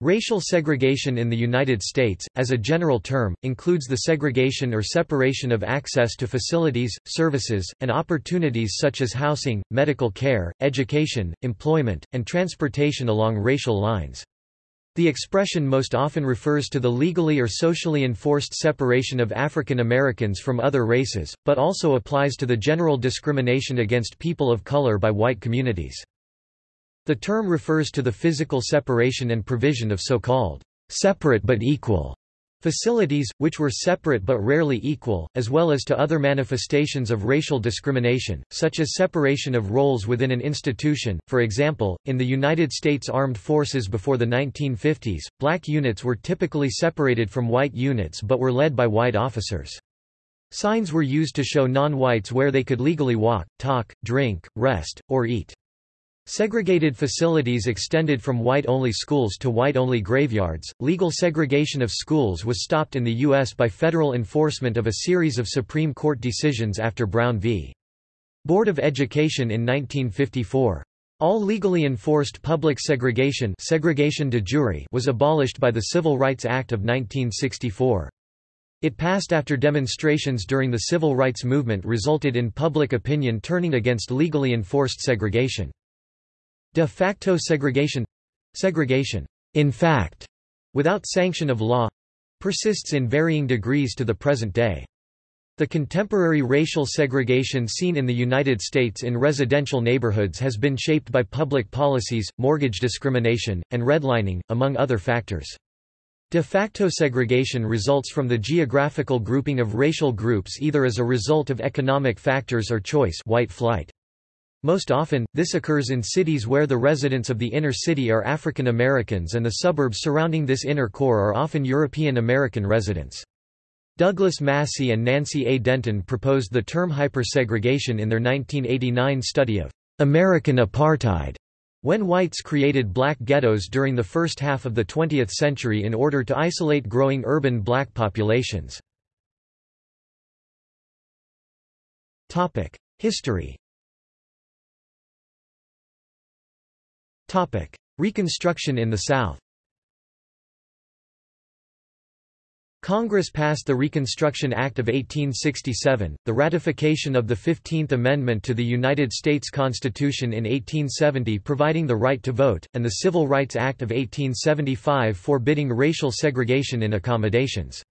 Racial segregation in the United States, as a general term, includes the segregation or separation of access to facilities, services, and opportunities such as housing, medical care, education, employment, and transportation along racial lines. The expression most often refers to the legally or socially enforced separation of African Americans from other races, but also applies to the general discrimination against people of color by white communities. The term refers to the physical separation and provision of so-called separate but equal facilities, which were separate but rarely equal, as well as to other manifestations of racial discrimination, such as separation of roles within an institution. For example, in the United States Armed Forces before the 1950s, black units were typically separated from white units but were led by white officers. Signs were used to show non-whites where they could legally walk, talk, drink, rest, or eat. Segregated facilities extended from white-only schools to white-only graveyards. Legal segregation of schools was stopped in the U.S. by federal enforcement of a series of Supreme Court decisions after Brown v. Board of Education in 1954. All legally enforced public segregation, segregation de jure was abolished by the Civil Rights Act of 1964. It passed after demonstrations during the civil rights movement resulted in public opinion turning against legally enforced segregation. De facto segregation segregation, in fact, without sanction of law persists in varying degrees to the present day. The contemporary racial segregation seen in the United States in residential neighborhoods has been shaped by public policies, mortgage discrimination, and redlining, among other factors. De facto segregation results from the geographical grouping of racial groups either as a result of economic factors or choice white flight. Most often, this occurs in cities where the residents of the inner city are African Americans and the suburbs surrounding this inner core are often European American residents. Douglas Massey and Nancy A. Denton proposed the term hypersegregation in their 1989 study of American apartheid, when whites created black ghettos during the first half of the 20th century in order to isolate growing urban black populations. History Reconstruction in the South Congress passed the Reconstruction Act of 1867, the ratification of the Fifteenth Amendment to the United States Constitution in 1870 providing the right to vote, and the Civil Rights Act of 1875 forbidding racial segregation in accommodations.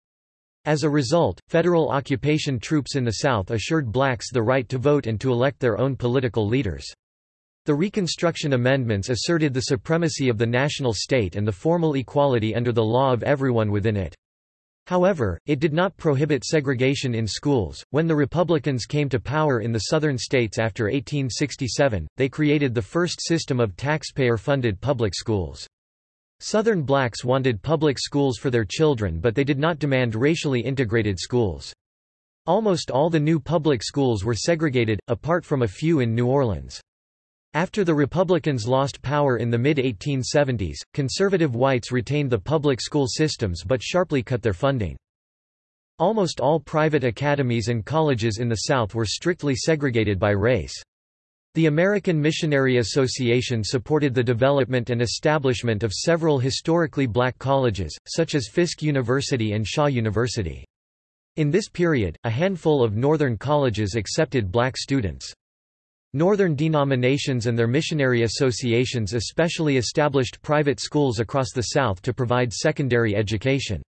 As a result, federal occupation troops in the South assured blacks the right to vote and to elect their own political leaders. The Reconstruction Amendments asserted the supremacy of the national state and the formal equality under the law of everyone within it. However, it did not prohibit segregation in schools. When the Republicans came to power in the southern states after 1867, they created the first system of taxpayer funded public schools. Southern blacks wanted public schools for their children, but they did not demand racially integrated schools. Almost all the new public schools were segregated, apart from a few in New Orleans. After the Republicans lost power in the mid-1870s, conservative whites retained the public school systems but sharply cut their funding. Almost all private academies and colleges in the South were strictly segregated by race. The American Missionary Association supported the development and establishment of several historically black colleges, such as Fisk University and Shaw University. In this period, a handful of northern colleges accepted black students. Northern denominations and their missionary associations especially established private schools across the South to provide secondary education.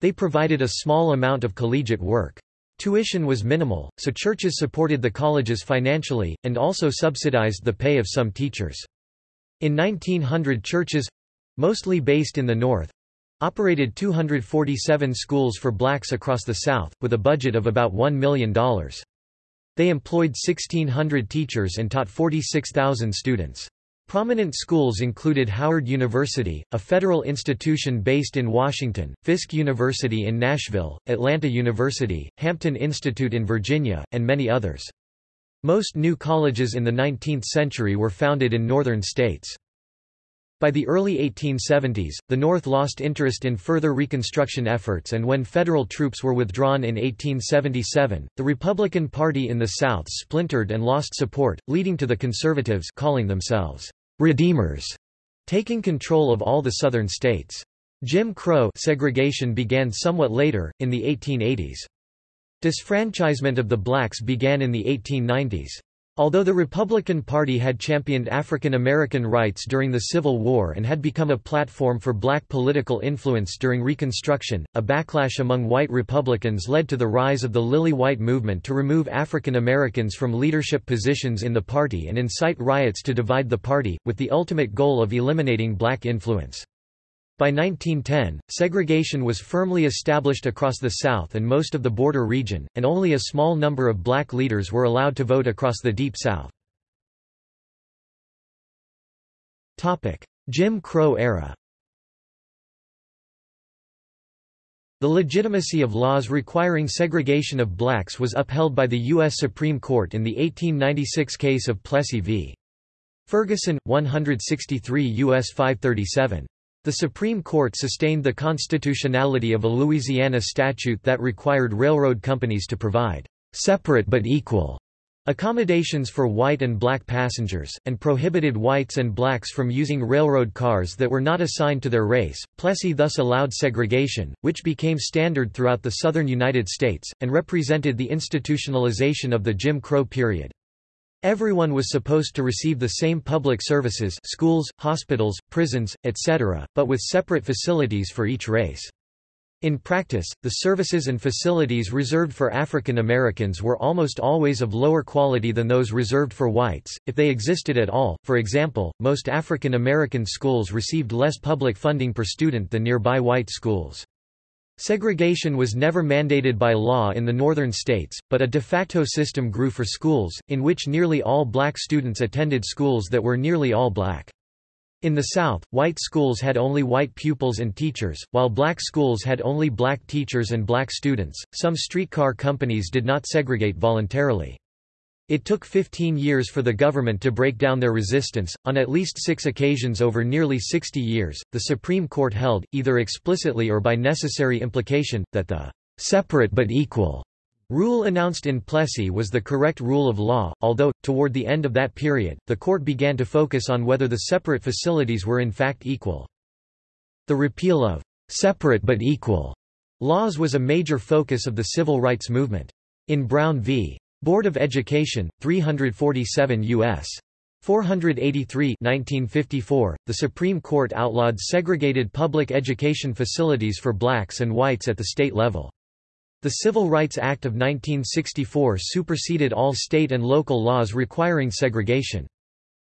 They provided a small amount of collegiate work. Tuition was minimal, so churches supported the colleges financially, and also subsidized the pay of some teachers. In 1900 churches—mostly based in the North—operated 247 schools for blacks across the South, with a budget of about $1 million. They employed 1,600 teachers and taught 46,000 students. Prominent schools included Howard University, a federal institution based in Washington, Fisk University in Nashville, Atlanta University, Hampton Institute in Virginia, and many others. Most new colleges in the 19th century were founded in northern states. By the early 1870s, the North lost interest in further Reconstruction efforts and when federal troops were withdrawn in 1877, the Republican Party in the South splintered and lost support, leading to the Conservatives calling themselves «Redeemers» taking control of all the southern states. Jim Crow segregation began somewhat later, in the 1880s. Disfranchisement of the blacks began in the 1890s. Although the Republican Party had championed African American rights during the Civil War and had become a platform for black political influence during Reconstruction, a backlash among white Republicans led to the rise of the Lily White movement to remove African Americans from leadership positions in the party and incite riots to divide the party, with the ultimate goal of eliminating black influence. By 1910, segregation was firmly established across the South and most of the border region, and only a small number of black leaders were allowed to vote across the Deep South. Jim Crow era The legitimacy of laws requiring segregation of blacks was upheld by the U.S. Supreme Court in the 1896 case of Plessy v. Ferguson, 163 U.S. 537. The Supreme Court sustained the constitutionality of a Louisiana statute that required railroad companies to provide separate but equal accommodations for white and black passengers, and prohibited whites and blacks from using railroad cars that were not assigned to their race. Plessy thus allowed segregation, which became standard throughout the southern United States, and represented the institutionalization of the Jim Crow period. Everyone was supposed to receive the same public services schools, hospitals, prisons, etc., but with separate facilities for each race. In practice, the services and facilities reserved for African Americans were almost always of lower quality than those reserved for whites, if they existed at all. For example, most African American schools received less public funding per student than nearby white schools. Segregation was never mandated by law in the northern states, but a de facto system grew for schools, in which nearly all black students attended schools that were nearly all black. In the South, white schools had only white pupils and teachers, while black schools had only black teachers and black students. Some streetcar companies did not segregate voluntarily. It took 15 years for the government to break down their resistance. On at least six occasions over nearly 60 years, the Supreme Court held, either explicitly or by necessary implication, that the separate but equal rule announced in Plessy was the correct rule of law, although, toward the end of that period, the court began to focus on whether the separate facilities were in fact equal. The repeal of separate but equal laws was a major focus of the civil rights movement. In Brown v. Board of Education, 347 U.S. 483 1954, the Supreme Court outlawed segregated public education facilities for blacks and whites at the state level. The Civil Rights Act of 1964 superseded all state and local laws requiring segregation.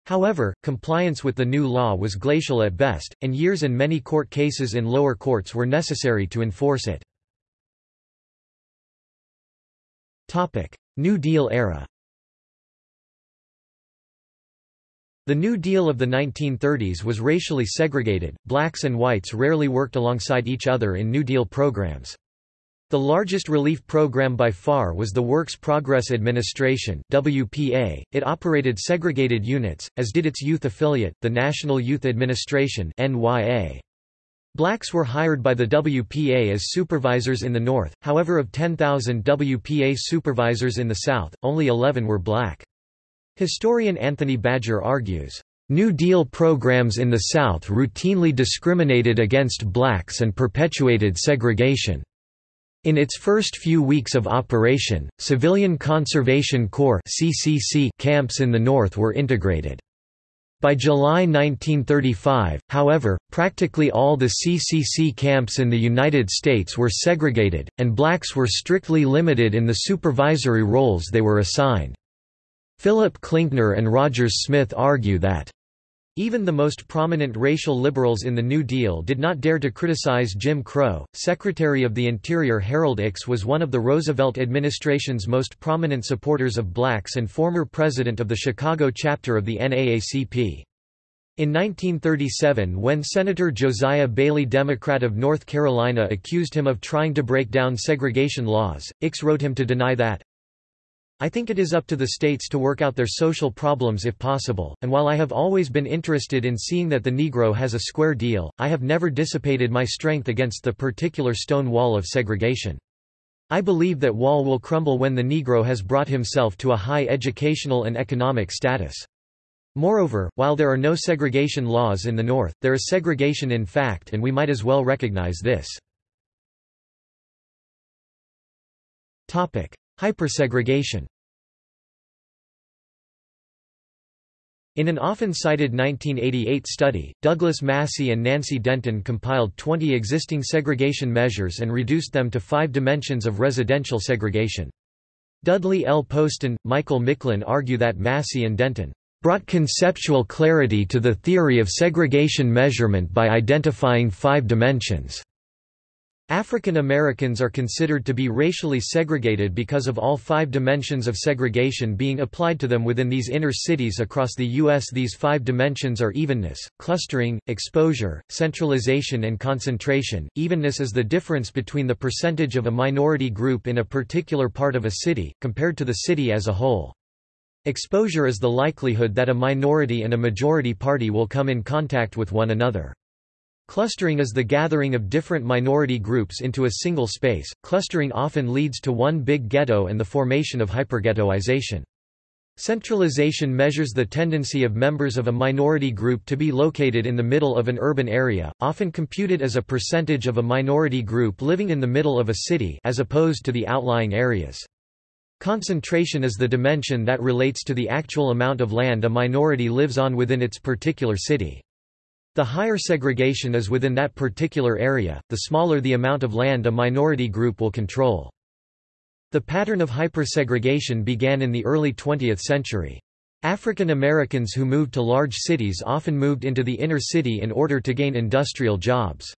However, compliance with the new law was glacial at best, and years and many court cases in lower courts were necessary to enforce it. New Deal era The New Deal of the 1930s was racially segregated, blacks and whites rarely worked alongside each other in New Deal programs. The largest relief program by far was the Works Progress Administration WPA. It operated segregated units, as did its youth affiliate, the National Youth Administration NYA. Blacks were hired by the WPA as supervisors in the North, however of 10,000 WPA supervisors in the South, only 11 were black. Historian Anthony Badger argues, New Deal programs in the South routinely discriminated against blacks and perpetuated segregation. In its first few weeks of operation, Civilian Conservation Corps camps in the North were integrated. By July 1935, however, practically all the CCC camps in the United States were segregated, and blacks were strictly limited in the supervisory roles they were assigned. Philip Klinkner and Rogers Smith argue that even the most prominent racial liberals in the New Deal did not dare to criticize Jim Crow. Secretary of the Interior Harold Ickes was one of the Roosevelt administration's most prominent supporters of blacks and former president of the Chicago chapter of the NAACP. In 1937 when Senator Josiah Bailey Democrat of North Carolina accused him of trying to break down segregation laws, Ickes wrote him to deny that, I think it is up to the states to work out their social problems if possible, and while I have always been interested in seeing that the Negro has a square deal, I have never dissipated my strength against the particular stone wall of segregation. I believe that wall will crumble when the Negro has brought himself to a high educational and economic status. Moreover, while there are no segregation laws in the North, there is segregation in fact and we might as well recognize this. Hypersegregation In an often cited 1988 study, Douglas Massey and Nancy Denton compiled 20 existing segregation measures and reduced them to five dimensions of residential segregation. Dudley L. Poston, Michael Micklin argue that Massey and Denton brought conceptual clarity to the theory of segregation measurement by identifying five dimensions. African Americans are considered to be racially segregated because of all five dimensions of segregation being applied to them within these inner cities across the U.S. These five dimensions are evenness, clustering, exposure, centralization and concentration. Evenness is the difference between the percentage of a minority group in a particular part of a city, compared to the city as a whole. Exposure is the likelihood that a minority and a majority party will come in contact with one another. Clustering is the gathering of different minority groups into a single space. Clustering often leads to one big ghetto and the formation of hyperghettoization. Centralization measures the tendency of members of a minority group to be located in the middle of an urban area, often computed as a percentage of a minority group living in the middle of a city as opposed to the outlying areas. Concentration is the dimension that relates to the actual amount of land a minority lives on within its particular city. The higher segregation is within that particular area, the smaller the amount of land a minority group will control. The pattern of hypersegregation began in the early 20th century. African Americans who moved to large cities often moved into the inner city in order to gain industrial jobs.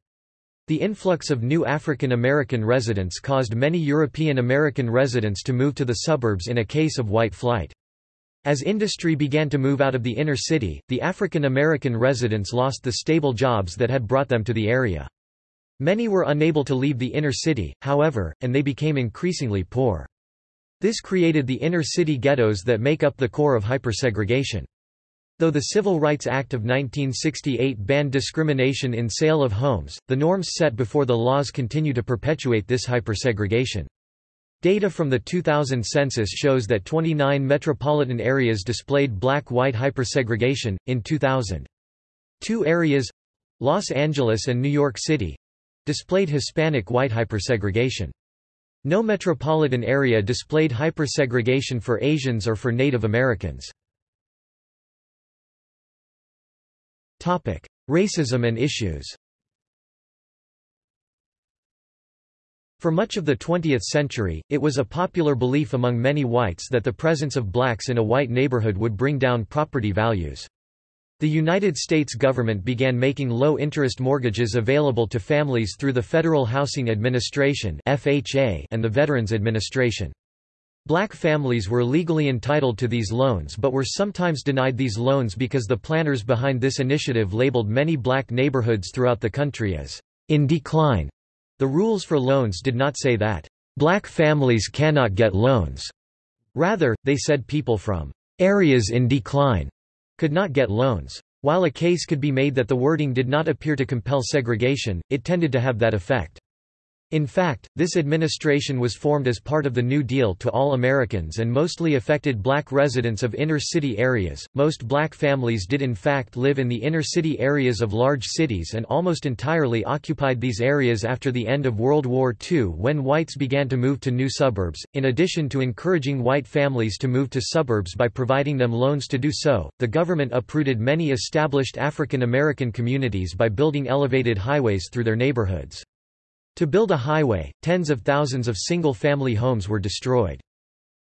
The influx of new African American residents caused many European American residents to move to the suburbs in a case of white flight. As industry began to move out of the inner city, the African American residents lost the stable jobs that had brought them to the area. Many were unable to leave the inner city, however, and they became increasingly poor. This created the inner city ghettos that make up the core of hypersegregation. Though the Civil Rights Act of 1968 banned discrimination in sale of homes, the norms set before the laws continue to perpetuate this hypersegregation. Data from the 2000 census shows that 29 metropolitan areas displayed black-white hypersegregation, in 2000. Two areas—Los Angeles and New York City—displayed Hispanic-white hypersegregation. No metropolitan area displayed hypersegregation for Asians or for Native Americans. Racism and issues For much of the 20th century, it was a popular belief among many whites that the presence of blacks in a white neighborhood would bring down property values. The United States government began making low-interest mortgages available to families through the Federal Housing Administration and the Veterans Administration. Black families were legally entitled to these loans but were sometimes denied these loans because the planners behind this initiative labeled many black neighborhoods throughout the country as in decline. The rules for loans did not say that black families cannot get loans. Rather, they said people from areas in decline could not get loans. While a case could be made that the wording did not appear to compel segregation, it tended to have that effect. In fact, this administration was formed as part of the New Deal to all Americans and mostly affected black residents of inner city areas. Most black families did in fact live in the inner city areas of large cities and almost entirely occupied these areas after the end of World War II when whites began to move to new suburbs. In addition to encouraging white families to move to suburbs by providing them loans to do so, the government uprooted many established African American communities by building elevated highways through their neighborhoods. To build a highway, tens of thousands of single-family homes were destroyed.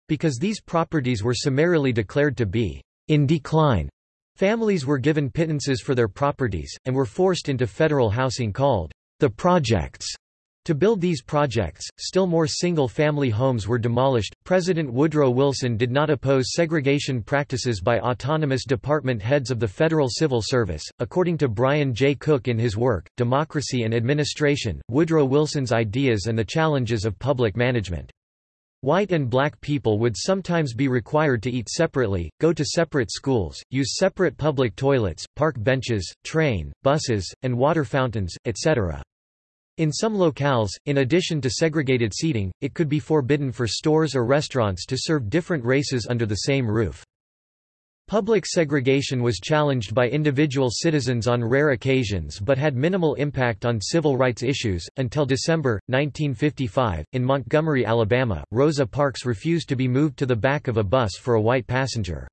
Because these properties were summarily declared to be in decline, families were given pittances for their properties, and were forced into federal housing called the projects. To build these projects, still more single-family homes were demolished. President Woodrow Wilson did not oppose segregation practices by autonomous department heads of the Federal Civil Service. According to Brian J. Cook in his work, Democracy and Administration, Woodrow Wilson's Ideas and the Challenges of Public Management. White and black people would sometimes be required to eat separately, go to separate schools, use separate public toilets, park benches, train, buses, and water fountains, etc. In some locales, in addition to segregated seating, it could be forbidden for stores or restaurants to serve different races under the same roof. Public segregation was challenged by individual citizens on rare occasions but had minimal impact on civil rights issues. Until December 1955, in Montgomery, Alabama, Rosa Parks refused to be moved to the back of a bus for a white passenger.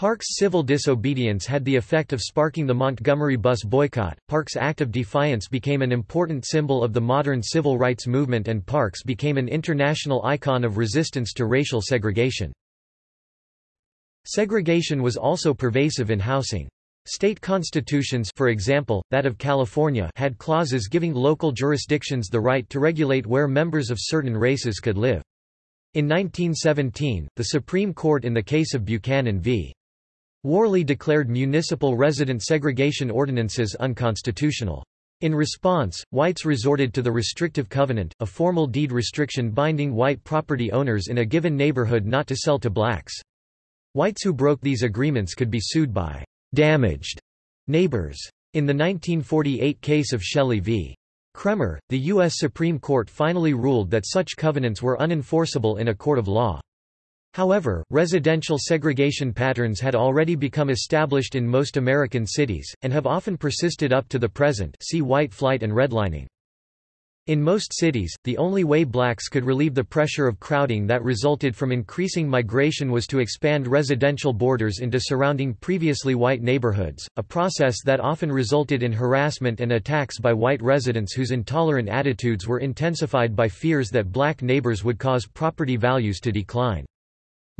Parks' civil disobedience had the effect of sparking the Montgomery bus boycott. Parks' act of defiance became an important symbol of the modern civil rights movement and Parks became an international icon of resistance to racial segregation. Segregation was also pervasive in housing. State constitutions for example, that of California had clauses giving local jurisdictions the right to regulate where members of certain races could live. In 1917, the Supreme Court in the case of Buchanan v. Warley declared municipal resident segregation ordinances unconstitutional. In response, whites resorted to the restrictive covenant, a formal deed restriction binding white property owners in a given neighborhood not to sell to blacks. Whites who broke these agreements could be sued by damaged neighbors. In the 1948 case of Shelley v. Kraemer, the U.S. Supreme Court finally ruled that such covenants were unenforceable in a court of law. However, residential segregation patterns had already become established in most American cities, and have often persisted up to the present see white flight and redlining. In most cities, the only way blacks could relieve the pressure of crowding that resulted from increasing migration was to expand residential borders into surrounding previously white neighborhoods, a process that often resulted in harassment and attacks by white residents whose intolerant attitudes were intensified by fears that black neighbors would cause property values to decline.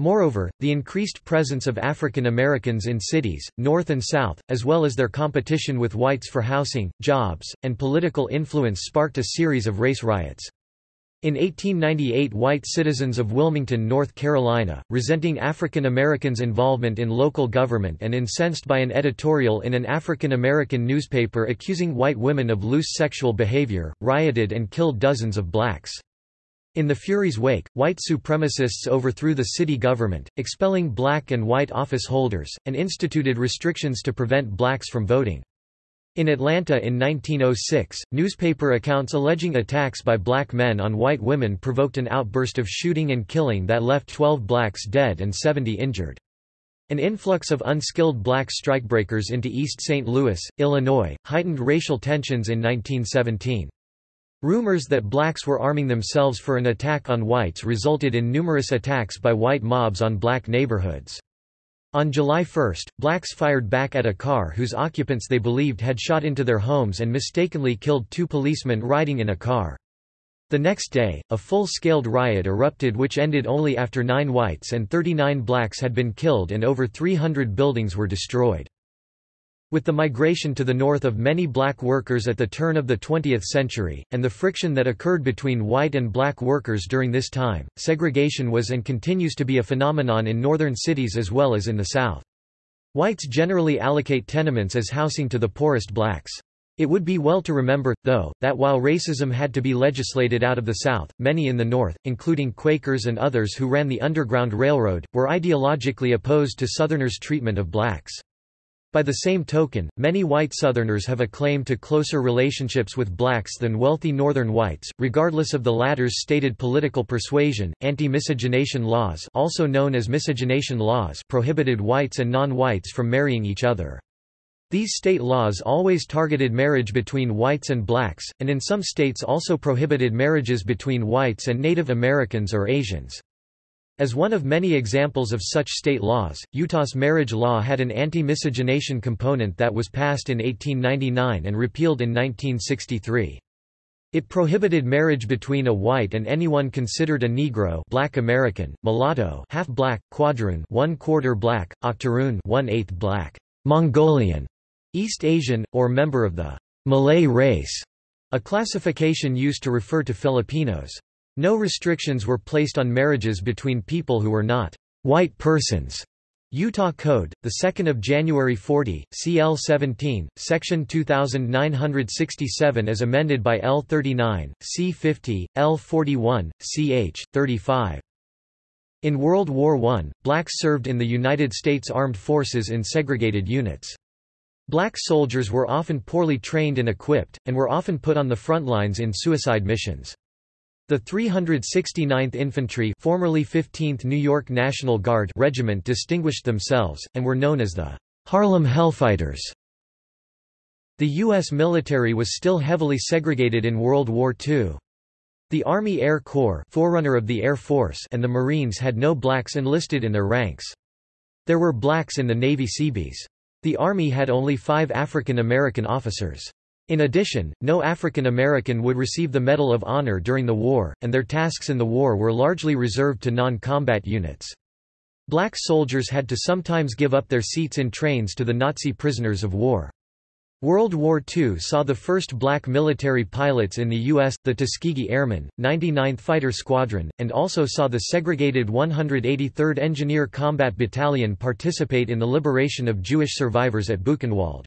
Moreover, the increased presence of African Americans in cities, North and South, as well as their competition with whites for housing, jobs, and political influence sparked a series of race riots. In 1898 white citizens of Wilmington, North Carolina, resenting African Americans' involvement in local government and incensed by an editorial in an African American newspaper accusing white women of loose sexual behavior, rioted and killed dozens of blacks. In the Fury's wake, white supremacists overthrew the city government, expelling black and white office holders, and instituted restrictions to prevent blacks from voting. In Atlanta in 1906, newspaper accounts alleging attacks by black men on white women provoked an outburst of shooting and killing that left 12 blacks dead and 70 injured. An influx of unskilled black strikebreakers into East St. Louis, Illinois, heightened racial tensions in 1917. Rumors that blacks were arming themselves for an attack on whites resulted in numerous attacks by white mobs on black neighborhoods. On July 1, blacks fired back at a car whose occupants they believed had shot into their homes and mistakenly killed two policemen riding in a car. The next day, a full-scaled riot erupted which ended only after nine whites and 39 blacks had been killed and over 300 buildings were destroyed. With the migration to the north of many black workers at the turn of the 20th century, and the friction that occurred between white and black workers during this time, segregation was and continues to be a phenomenon in northern cities as well as in the south. Whites generally allocate tenements as housing to the poorest blacks. It would be well to remember, though, that while racism had to be legislated out of the South, many in the North, including Quakers and others who ran the Underground Railroad, were ideologically opposed to Southerners' treatment of blacks. By the same token, many white Southerners have a claim to closer relationships with blacks than wealthy Northern whites, regardless of the latter's stated political persuasion. Anti-miscegenation laws, also known as miscegenation laws, prohibited whites and non-whites from marrying each other. These state laws always targeted marriage between whites and blacks, and in some states also prohibited marriages between whites and Native Americans or Asians. As one of many examples of such state laws, Utah's marriage law had an anti-miscegenation component that was passed in 1899 and repealed in 1963. It prohibited marriage between a white and anyone considered a Negro black American, mulatto half-black, quadroon one-quarter black, octoroon one-eighth black, Mongolian, East Asian, or member of the Malay race, a classification used to refer to Filipinos. No restrictions were placed on marriages between people who were not white persons. Utah Code, 2 January 40, CL 17, Section 2967 as amended by L 39, C 50, L 41, ch. 35. In World War I, blacks served in the United States Armed Forces in segregated units. Black soldiers were often poorly trained and equipped, and were often put on the front lines in suicide missions. The 369th Infantry formerly 15th New York National Guard Regiment distinguished themselves, and were known as the Harlem Hellfighters. The U.S. military was still heavily segregated in World War II. The Army Air Corps forerunner of the Air Force and the Marines had no blacks enlisted in their ranks. There were blacks in the Navy Seabees. The Army had only five African American officers. In addition, no African American would receive the Medal of Honor during the war, and their tasks in the war were largely reserved to non-combat units. Black soldiers had to sometimes give up their seats in trains to the Nazi prisoners of war. World War II saw the first black military pilots in the U.S., the Tuskegee Airmen, 99th Fighter Squadron, and also saw the segregated 183rd Engineer Combat Battalion participate in the liberation of Jewish survivors at Buchenwald.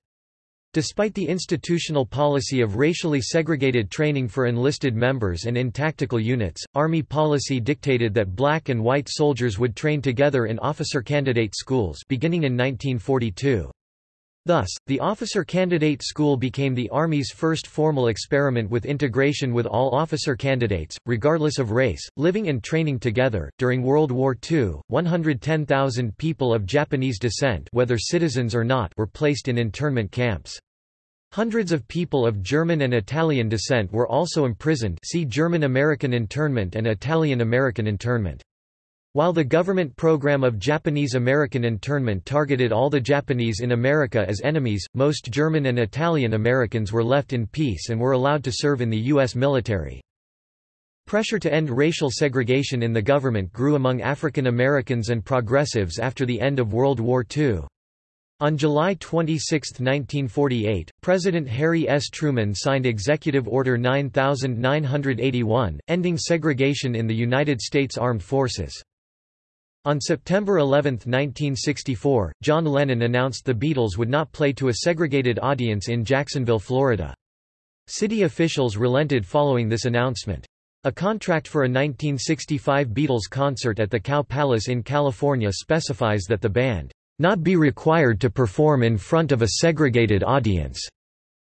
Despite the institutional policy of racially segregated training for enlisted members and in tactical units, Army policy dictated that black and white soldiers would train together in officer candidate schools beginning in 1942. Thus, the Officer Candidate School became the Army's first formal experiment with integration with all officer candidates, regardless of race, living and training together. During World War II, 110,000 people of Japanese descent, whether citizens or not, were placed in internment camps. Hundreds of people of German and Italian descent were also imprisoned. See German-American internment and Italian-American internment. While the government program of Japanese-American internment targeted all the Japanese in America as enemies, most German and Italian Americans were left in peace and were allowed to serve in the U.S. military. Pressure to end racial segregation in the government grew among African Americans and progressives after the end of World War II. On July 26, 1948, President Harry S. Truman signed Executive Order 9981, ending segregation in the United States Armed Forces. On September 11, 1964, John Lennon announced the Beatles would not play to a segregated audience in Jacksonville, Florida. City officials relented following this announcement. A contract for a 1965 Beatles concert at the Cow Palace in California specifies that the band not be required to perform in front of a segregated audience.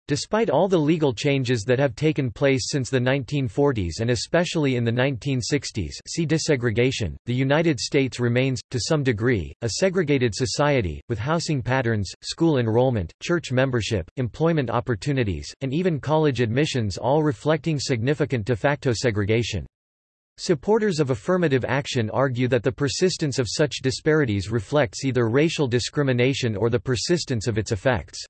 Despite all the legal changes that have taken place since the 1940s and especially in the 1960s see desegregation, the United States remains, to some degree, a segregated society, with housing patterns, school enrollment, church membership, employment opportunities, and even college admissions all reflecting significant de facto segregation. Supporters of affirmative action argue that the persistence of such disparities reflects either racial discrimination or the persistence of its effects.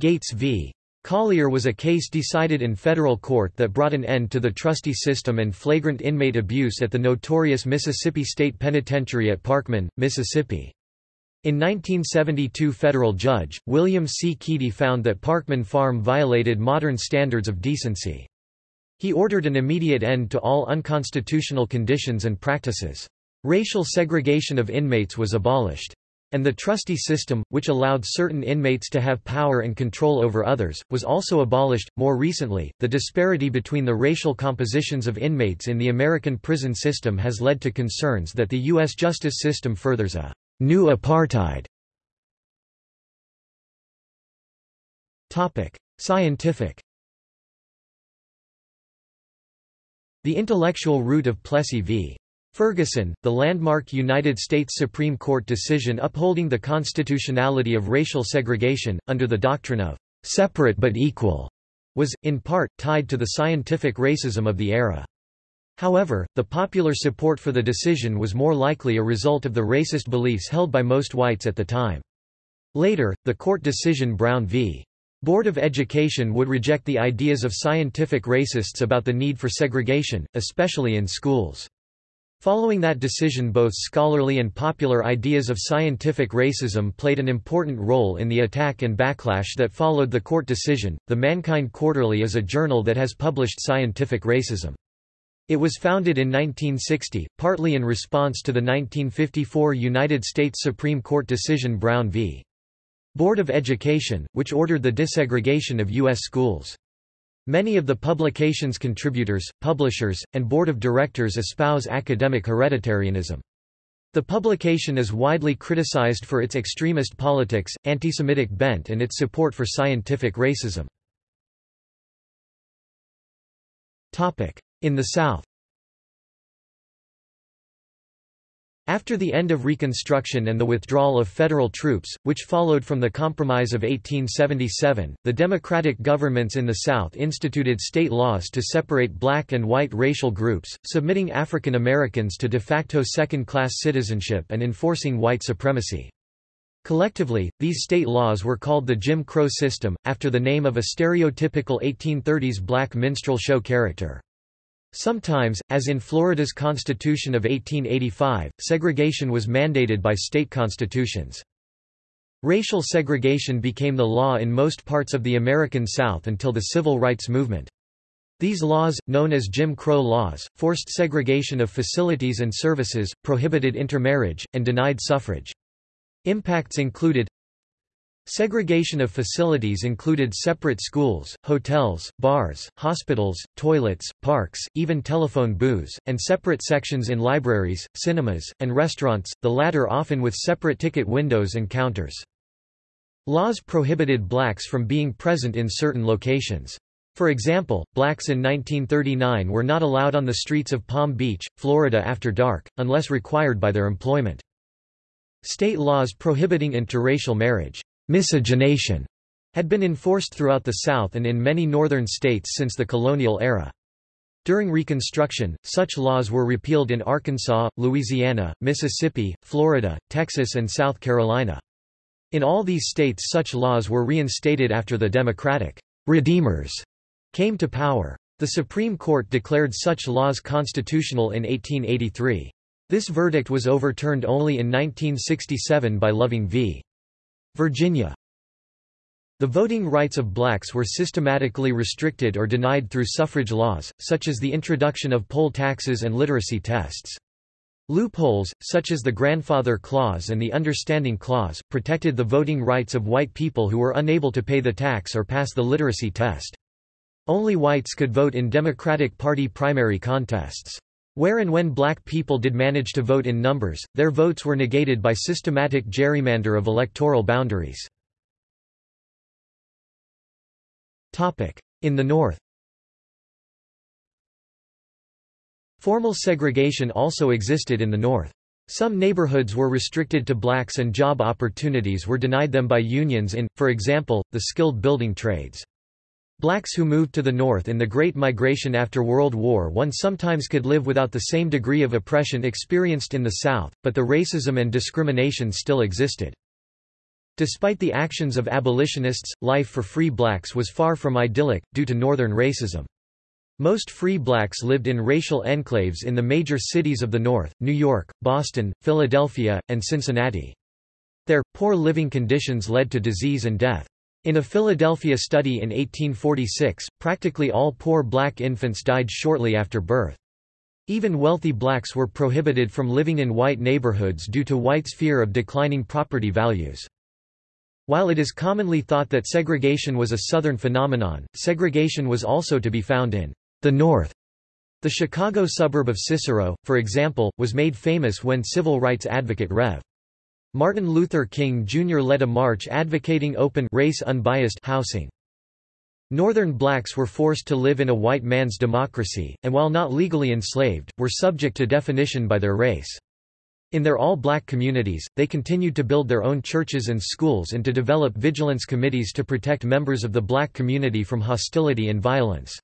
Gates v. Collier was a case decided in federal court that brought an end to the trustee system and flagrant inmate abuse at the notorious Mississippi State Penitentiary at Parchman, Mississippi. In 1972 federal judge, William C. Keady found that Parchman Farm violated modern standards of decency. He ordered an immediate end to all unconstitutional conditions and practices. Racial segregation of inmates was abolished and the trustee system, which allowed certain inmates to have power and control over others, was also abolished. More recently, the disparity between the racial compositions of inmates in the American prison system has led to concerns that the U.S. justice system furthers a new apartheid. Topic: Scientific. The intellectual root of Plessy v. Ferguson, the landmark United States Supreme Court decision upholding the constitutionality of racial segregation, under the doctrine of separate but equal, was, in part, tied to the scientific racism of the era. However, the popular support for the decision was more likely a result of the racist beliefs held by most whites at the time. Later, the court decision Brown v. Board of Education would reject the ideas of scientific racists about the need for segregation, especially in schools. Following that decision both scholarly and popular ideas of scientific racism played an important role in the attack and backlash that followed the court decision. The Mankind Quarterly is a journal that has published scientific racism. It was founded in 1960, partly in response to the 1954 United States Supreme Court decision Brown v. Board of Education, which ordered the desegregation of U.S. schools. Many of the publication's contributors, publishers, and board of directors espouse academic hereditarianism. The publication is widely criticized for its extremist politics, anti-Semitic bent and its support for scientific racism. In the South After the end of Reconstruction and the withdrawal of federal troops, which followed from the Compromise of 1877, the Democratic governments in the South instituted state laws to separate black and white racial groups, submitting African Americans to de facto second-class citizenship and enforcing white supremacy. Collectively, these state laws were called the Jim Crow system, after the name of a stereotypical 1830s black minstrel show character. Sometimes, as in Florida's Constitution of 1885, segregation was mandated by state constitutions. Racial segregation became the law in most parts of the American South until the Civil Rights Movement. These laws, known as Jim Crow laws, forced segregation of facilities and services, prohibited intermarriage, and denied suffrage. Impacts included Segregation of facilities included separate schools, hotels, bars, hospitals, toilets, parks, even telephone booths, and separate sections in libraries, cinemas, and restaurants, the latter often with separate ticket windows and counters. Laws prohibited blacks from being present in certain locations. For example, blacks in 1939 were not allowed on the streets of Palm Beach, Florida after dark, unless required by their employment. State laws prohibiting interracial marriage miscegenation had been enforced throughout the South and in many northern states since the colonial era. During Reconstruction, such laws were repealed in Arkansas, Louisiana, Mississippi, Florida, Texas and South Carolina. In all these states such laws were reinstated after the Democratic «redeemers» came to power. The Supreme Court declared such laws constitutional in 1883. This verdict was overturned only in 1967 by Loving v. Virginia. The voting rights of blacks were systematically restricted or denied through suffrage laws, such as the introduction of poll taxes and literacy tests. Loopholes, such as the Grandfather Clause and the Understanding Clause, protected the voting rights of white people who were unable to pay the tax or pass the literacy test. Only whites could vote in Democratic Party primary contests. Where and when black people did manage to vote in numbers, their votes were negated by systematic gerrymander of electoral boundaries. In the North Formal segregation also existed in the North. Some neighborhoods were restricted to blacks and job opportunities were denied them by unions in, for example, the skilled building trades. Blacks who moved to the north in the Great Migration after World War I sometimes could live without the same degree of oppression experienced in the South, but the racism and discrimination still existed. Despite the actions of abolitionists, life for free blacks was far from idyllic, due to northern racism. Most free blacks lived in racial enclaves in the major cities of the North, New York, Boston, Philadelphia, and Cincinnati. Their, poor living conditions led to disease and death. In a Philadelphia study in 1846, practically all poor black infants died shortly after birth. Even wealthy blacks were prohibited from living in white neighborhoods due to whites' fear of declining property values. While it is commonly thought that segregation was a Southern phenomenon, segregation was also to be found in the North. The Chicago suburb of Cicero, for example, was made famous when civil rights advocate Rev. Martin Luther King Jr. led a march advocating open race-unbiased housing. Northern blacks were forced to live in a white man's democracy, and while not legally enslaved, were subject to definition by their race. In their all-black communities, they continued to build their own churches and schools and to develop vigilance committees to protect members of the black community from hostility and violence.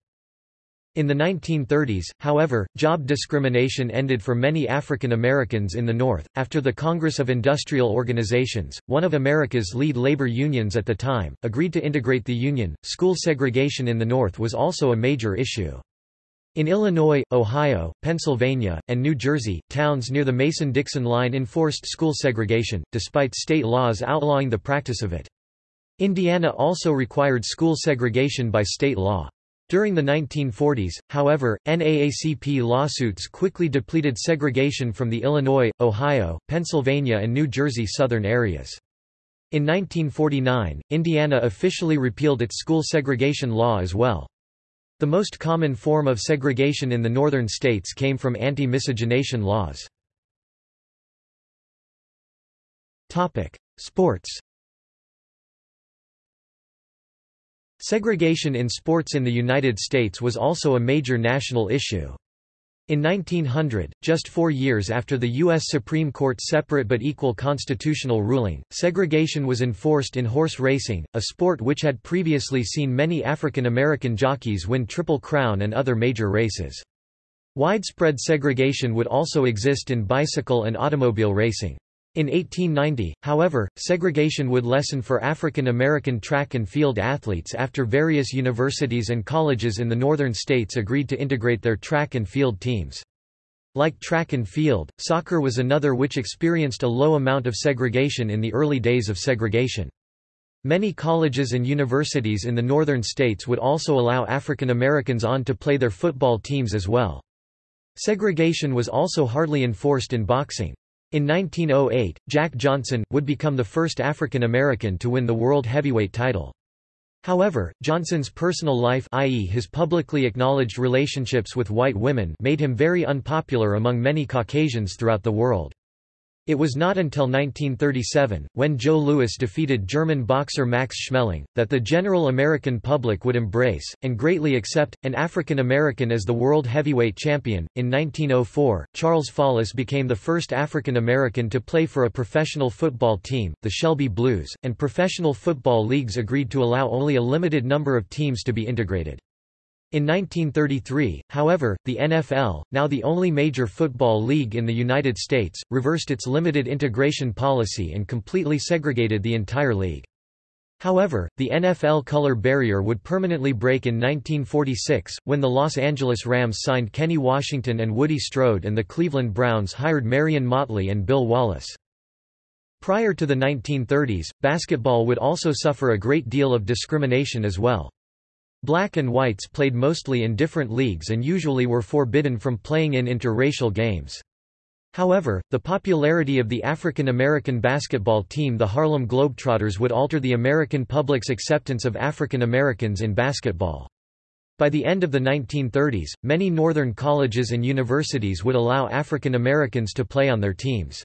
In the 1930s, however, job discrimination ended for many African Americans in the North. After the Congress of Industrial Organizations, one of America's lead labor unions at the time, agreed to integrate the union, school segregation in the North was also a major issue. In Illinois, Ohio, Pennsylvania, and New Jersey, towns near the Mason-Dixon line enforced school segregation, despite state laws outlawing the practice of it. Indiana also required school segregation by state law. During the 1940s, however, NAACP lawsuits quickly depleted segregation from the Illinois, Ohio, Pennsylvania and New Jersey southern areas. In 1949, Indiana officially repealed its school segregation law as well. The most common form of segregation in the northern states came from anti-miscegenation laws. Sports Segregation in sports in the United States was also a major national issue. In 1900, just four years after the U.S. Supreme Court's separate but equal constitutional ruling, segregation was enforced in horse racing, a sport which had previously seen many African American jockeys win Triple Crown and other major races. Widespread segregation would also exist in bicycle and automobile racing. In 1890, however, segregation would lessen for African American track and field athletes after various universities and colleges in the northern states agreed to integrate their track and field teams. Like track and field, soccer was another which experienced a low amount of segregation in the early days of segregation. Many colleges and universities in the northern states would also allow African Americans on to play their football teams as well. Segregation was also hardly enforced in boxing. In 1908, Jack Johnson, would become the first African American to win the world heavyweight title. However, Johnson's personal life i.e. his publicly acknowledged relationships with white women made him very unpopular among many Caucasians throughout the world. It was not until 1937, when Joe Louis defeated German boxer Max Schmeling, that the general American public would embrace, and greatly accept, an African American as the world heavyweight champion. In 1904, Charles Follis became the first African American to play for a professional football team, the Shelby Blues, and professional football leagues agreed to allow only a limited number of teams to be integrated. In 1933, however, the NFL, now the only major football league in the United States, reversed its limited integration policy and completely segregated the entire league. However, the NFL color barrier would permanently break in 1946, when the Los Angeles Rams signed Kenny Washington and Woody Strode and the Cleveland Browns hired Marion Motley and Bill Willis. Prior to the 1930s, basketball would also suffer a great deal of discrimination as well. Black and whites played mostly in different leagues and usually were forbidden from playing in interracial games. However, the popularity of the African American basketball team the Harlem Globetrotters would alter the American public's acceptance of African Americans in basketball. By the end of the 1930s, many northern colleges and universities would allow African Americans to play on their teams.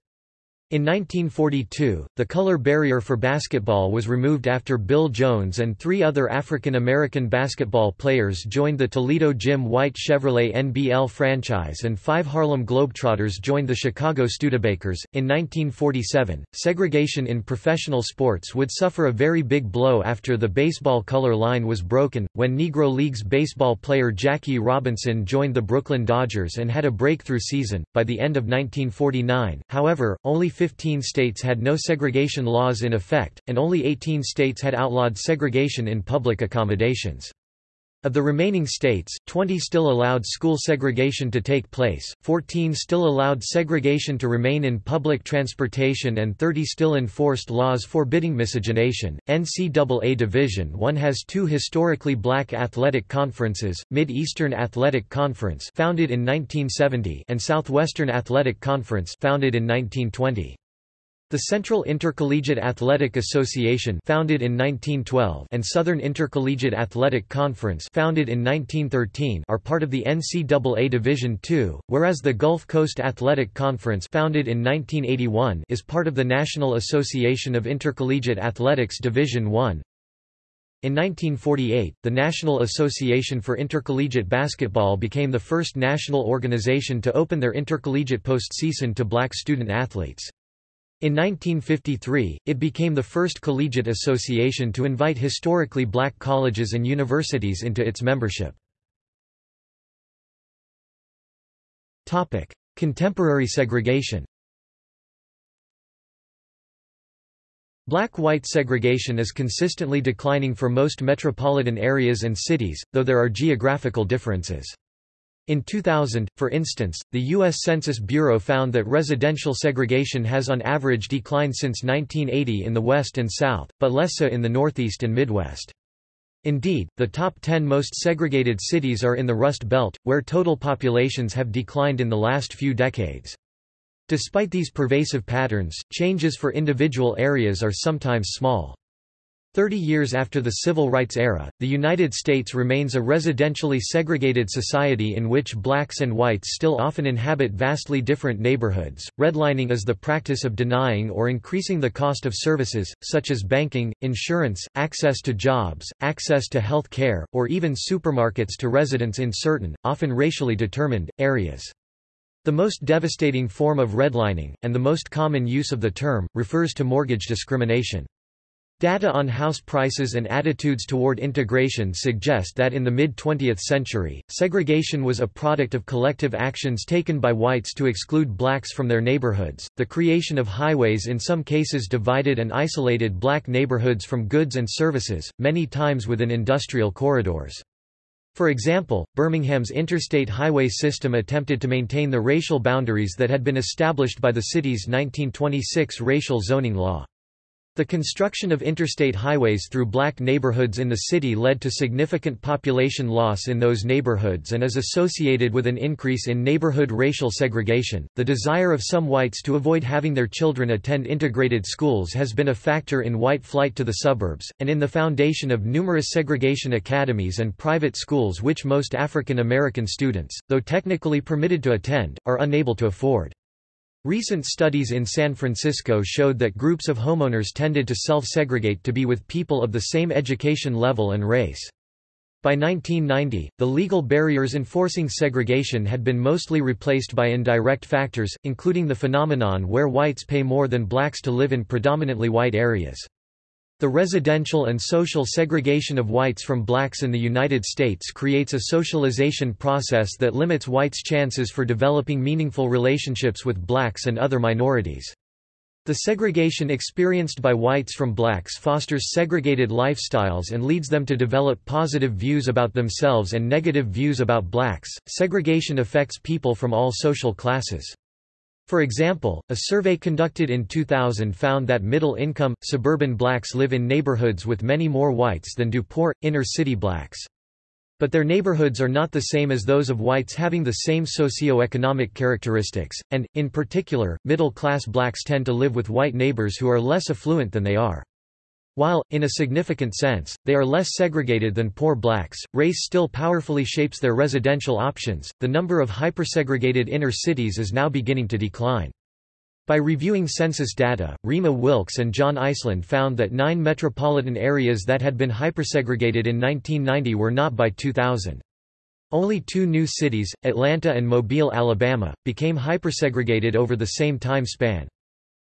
In 1942, the color barrier for basketball was removed after Bill Jones and three other African American basketball players joined the Toledo Jim White Chevrolet NBL franchise and five Harlem Globetrotters joined the Chicago Studebakers. In 1947, segregation in professional sports would suffer a very big blow after the baseball color line was broken, when Negro Leagues baseball player Jackie Robinson joined the Brooklyn Dodgers and had a breakthrough season. By the end of 1949, however, only 15 states had no segregation laws in effect, and only 18 states had outlawed segregation in public accommodations. Of the remaining states, 20 still allowed school segregation to take place, 14 still allowed segregation to remain in public transportation and 30 still enforced laws forbidding miscegenation. NCAA Division I has two historically black athletic conferences, Mid-Eastern Athletic Conference founded in 1970 and Southwestern Athletic Conference founded in 1920. The Central Intercollegiate Athletic Association founded in 1912 and Southern Intercollegiate Athletic Conference founded in 1913 are part of the NCAA Division II, whereas the Gulf Coast Athletic Conference founded in 1981 is part of the National Association of Intercollegiate Athletics Division I. In 1948, the National Association for Intercollegiate Basketball became the first national organization to open their intercollegiate postseason to black student athletes. In 1953, it became the first collegiate association to invite historically black colleges and universities into its membership. Contemporary segregation Black-white segregation is consistently declining for most metropolitan areas and cities, though there are geographical differences. In 2000, for instance, the U.S. Census Bureau found that residential segregation has on average declined since 1980 in the West and South, but less so in the Northeast and Midwest. Indeed, the top 10 most segregated cities are in the Rust Belt, where total populations have declined in the last few decades. Despite these pervasive patterns, changes for individual areas are sometimes small. Thirty years after the Civil Rights era, the United States remains a residentially segregated society in which blacks and whites still often inhabit vastly different neighborhoods. Redlining is the practice of denying or increasing the cost of services, such as banking, insurance, access to jobs, access to health care, or even supermarkets to residents in certain, often racially determined, areas. The most devastating form of redlining, and the most common use of the term, refers to mortgage discrimination. Data on house prices and attitudes toward integration suggest that in the mid-20th century, segregation was a product of collective actions taken by whites to exclude blacks from their neighborhoods. The creation of highways in some cases divided and isolated black neighborhoods from goods and services, many times within industrial corridors. For example, Birmingham's interstate highway system attempted to maintain the racial boundaries that had been established by the city's 1926 racial zoning law. The construction of interstate highways through black neighborhoods in the city led to significant population loss in those neighborhoods and is associated with an increase in neighborhood racial segregation. The desire of some whites to avoid having their children attend integrated schools has been a factor in white flight to the suburbs, and in the foundation of numerous segregation academies and private schools which most African American students, though technically permitted to attend, are unable to afford. Recent studies in San Francisco showed that groups of homeowners tended to self-segregate to be with people of the same education level and race. By 1990, the legal barriers enforcing segregation had been mostly replaced by indirect factors, including the phenomenon where whites pay more than blacks to live in predominantly white areas. The residential and social segregation of whites from blacks in the United States creates a socialization process that limits whites' chances for developing meaningful relationships with blacks and other minorities. The segregation experienced by whites from blacks fosters segregated lifestyles and leads them to develop positive views about themselves and negative views about blacks. Segregation affects people from all social classes. For example, a survey conducted in 2000 found that middle-income, suburban blacks live in neighborhoods with many more whites than do poor, inner-city blacks. But their neighborhoods are not the same as those of whites having the same socio-economic characteristics, and, in particular, middle-class blacks tend to live with white neighbors who are less affluent than they are. While, in a significant sense, they are less segregated than poor blacks, race still powerfully shapes their residential options. The number of hypersegregated inner cities is now beginning to decline. By reviewing census data, Rima Wilkes and John Iceland found that nine metropolitan areas that had been hypersegregated in 1990 were not by 2000. Only two new cities, Atlanta and Mobile, Alabama, became hypersegregated over the same time span.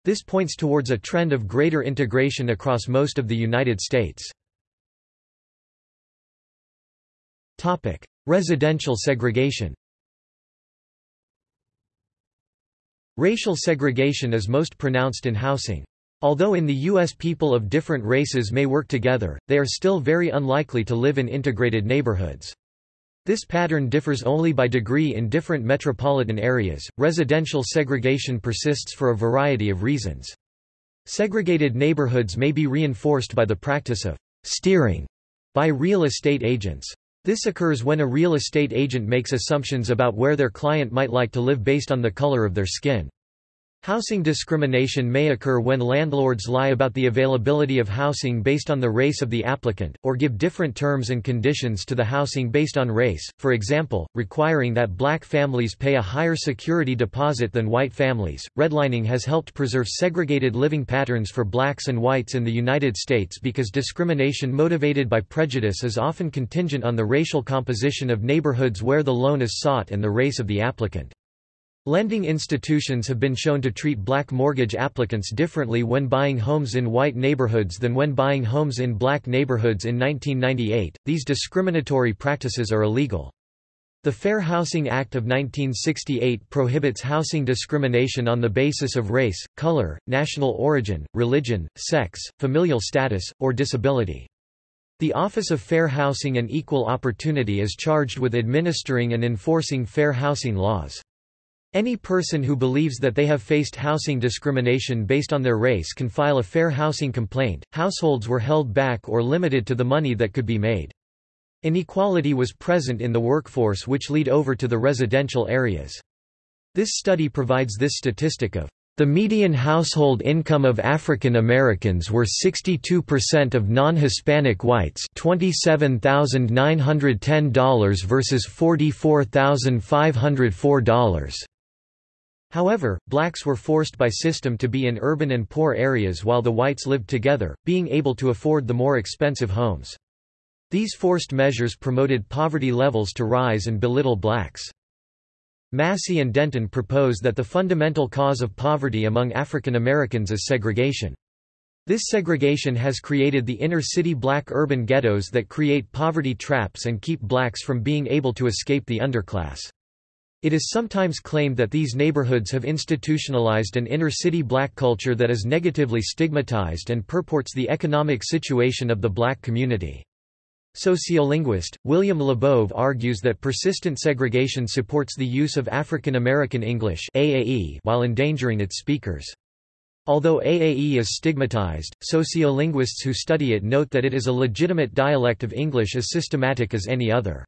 This points towards a trend of greater integration across most of the United States. Topic: Residential segregation Racial segregation is most pronounced in housing. Although in the U.S. people of different races may work together, they are still very unlikely to live in integrated neighborhoods. This pattern differs only by degree in different metropolitan areas. Residential segregation persists for a variety of reasons. Segregated neighborhoods may be reinforced by the practice of steering by real estate agents. This occurs when a real estate agent makes assumptions about where their client might like to live based on the color of their skin. Housing discrimination may occur when landlords lie about the availability of housing based on the race of the applicant, or give different terms and conditions to the housing based on race, for example, requiring that black families pay a higher security deposit than white families. Redlining has helped preserve segregated living patterns for blacks and whites in the United States because discrimination motivated by prejudice is often contingent on the racial composition of neighborhoods where the loan is sought and the race of the applicant. Lending institutions have been shown to treat black mortgage applicants differently when buying homes in white neighborhoods than when buying homes in black neighborhoods in 1998. These discriminatory practices are illegal. The Fair Housing Act of 1968 prohibits housing discrimination on the basis of race, color, national origin, religion, sex, familial status, or disability. The Office of Fair Housing and Equal Opportunity is charged with administering and enforcing fair housing laws. Any person who believes that they have faced housing discrimination based on their race can file a fair housing complaint. Households were held back or limited to the money that could be made. Inequality was present in the workforce which lead over to the residential areas. This study provides this statistic of The median household income of African Americans were 62% of non-Hispanic whites $27,910 versus $44,504. However, blacks were forced by system to be in urban and poor areas while the whites lived together, being able to afford the more expensive homes. These forced measures promoted poverty levels to rise and belittle blacks. Massey and Denton propose that the fundamental cause of poverty among African Americans is segregation. This segregation has created the inner-city black urban ghettos that create poverty traps and keep blacks from being able to escape the underclass. It is sometimes claimed that these neighborhoods have institutionalized an inner-city black culture that is negatively stigmatized and purports the economic situation of the black community. Sociolinguist, William Labov argues that persistent segregation supports the use of African American English AAE while endangering its speakers. Although AAE is stigmatized, sociolinguists who study it note that it is a legitimate dialect of English as systematic as any other.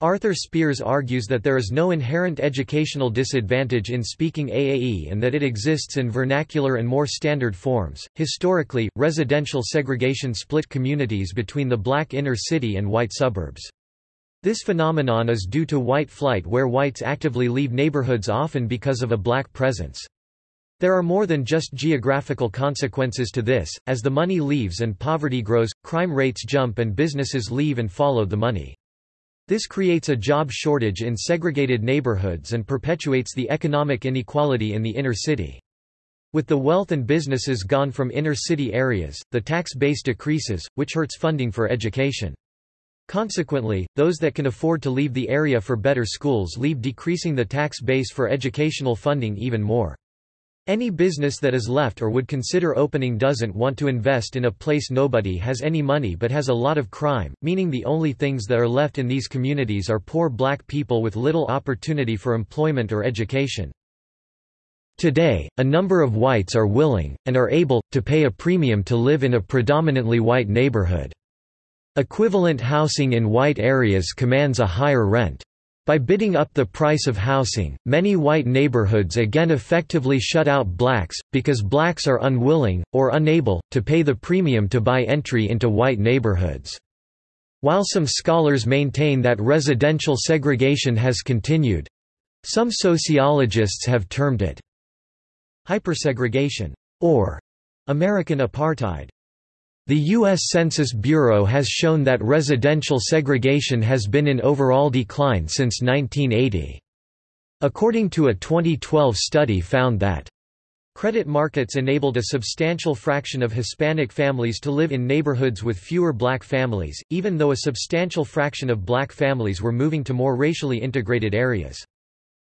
Arthur Spears argues that there is no inherent educational disadvantage in speaking AAE and that it exists in vernacular and more standard forms. Historically, residential segregation split communities between the black inner city and white suburbs. This phenomenon is due to white flight where whites actively leave neighborhoods often because of a black presence. There are more than just geographical consequences to this, as the money leaves and poverty grows, crime rates jump and businesses leave and follow the money. This creates a job shortage in segregated neighborhoods and perpetuates the economic inequality in the inner city. With the wealth and businesses gone from inner-city areas, the tax base decreases, which hurts funding for education. Consequently, those that can afford to leave the area for better schools leave decreasing the tax base for educational funding even more. Any business that is left or would consider opening doesn't want to invest in a place nobody has any money but has a lot of crime, meaning the only things that are left in these communities are poor black people with little opportunity for employment or education. Today, a number of whites are willing, and are able, to pay a premium to live in a predominantly white neighborhood. Equivalent housing in white areas commands a higher rent. By bidding up the price of housing, many white neighborhoods again effectively shut out blacks, because blacks are unwilling, or unable, to pay the premium to buy entry into white neighborhoods. While some scholars maintain that residential segregation has continued—some sociologists have termed it hypersegregation, or American apartheid. The U.S. Census Bureau has shown that residential segregation has been in overall decline since 1980. According to a 2012 study found that Credit markets enabled a substantial fraction of Hispanic families to live in neighborhoods with fewer black families, even though a substantial fraction of black families were moving to more racially integrated areas.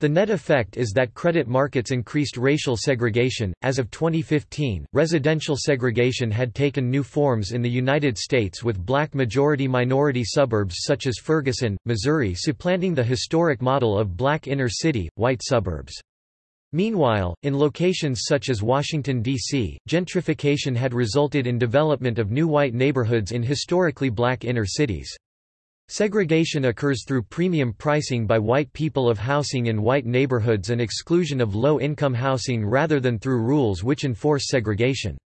The net effect is that credit markets increased racial segregation. As of 2015, residential segregation had taken new forms in the United States with black majority minority suburbs such as Ferguson, Missouri supplanting the historic model of black inner city, white suburbs. Meanwhile, in locations such as Washington, D.C., gentrification had resulted in development of new white neighborhoods in historically black inner cities. Segregation occurs through premium pricing by white people of housing in white neighborhoods and exclusion of low-income housing rather than through rules which enforce segregation.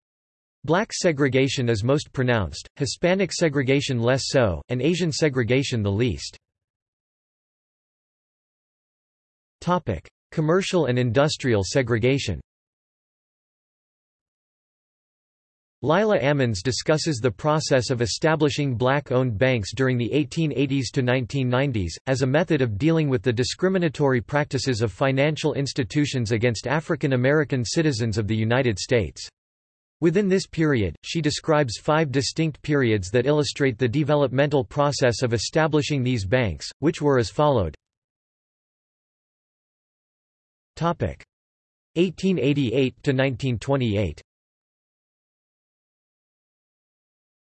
Black segregation is most pronounced, Hispanic segregation less so, and Asian segregation the least. Commercial and industrial segregation Lila Ammons discusses the process of establishing black-owned banks during the 1880s to 1990s, as a method of dealing with the discriminatory practices of financial institutions against African American citizens of the United States. Within this period, she describes five distinct periods that illustrate the developmental process of establishing these banks, which were as followed. 1888 to 1928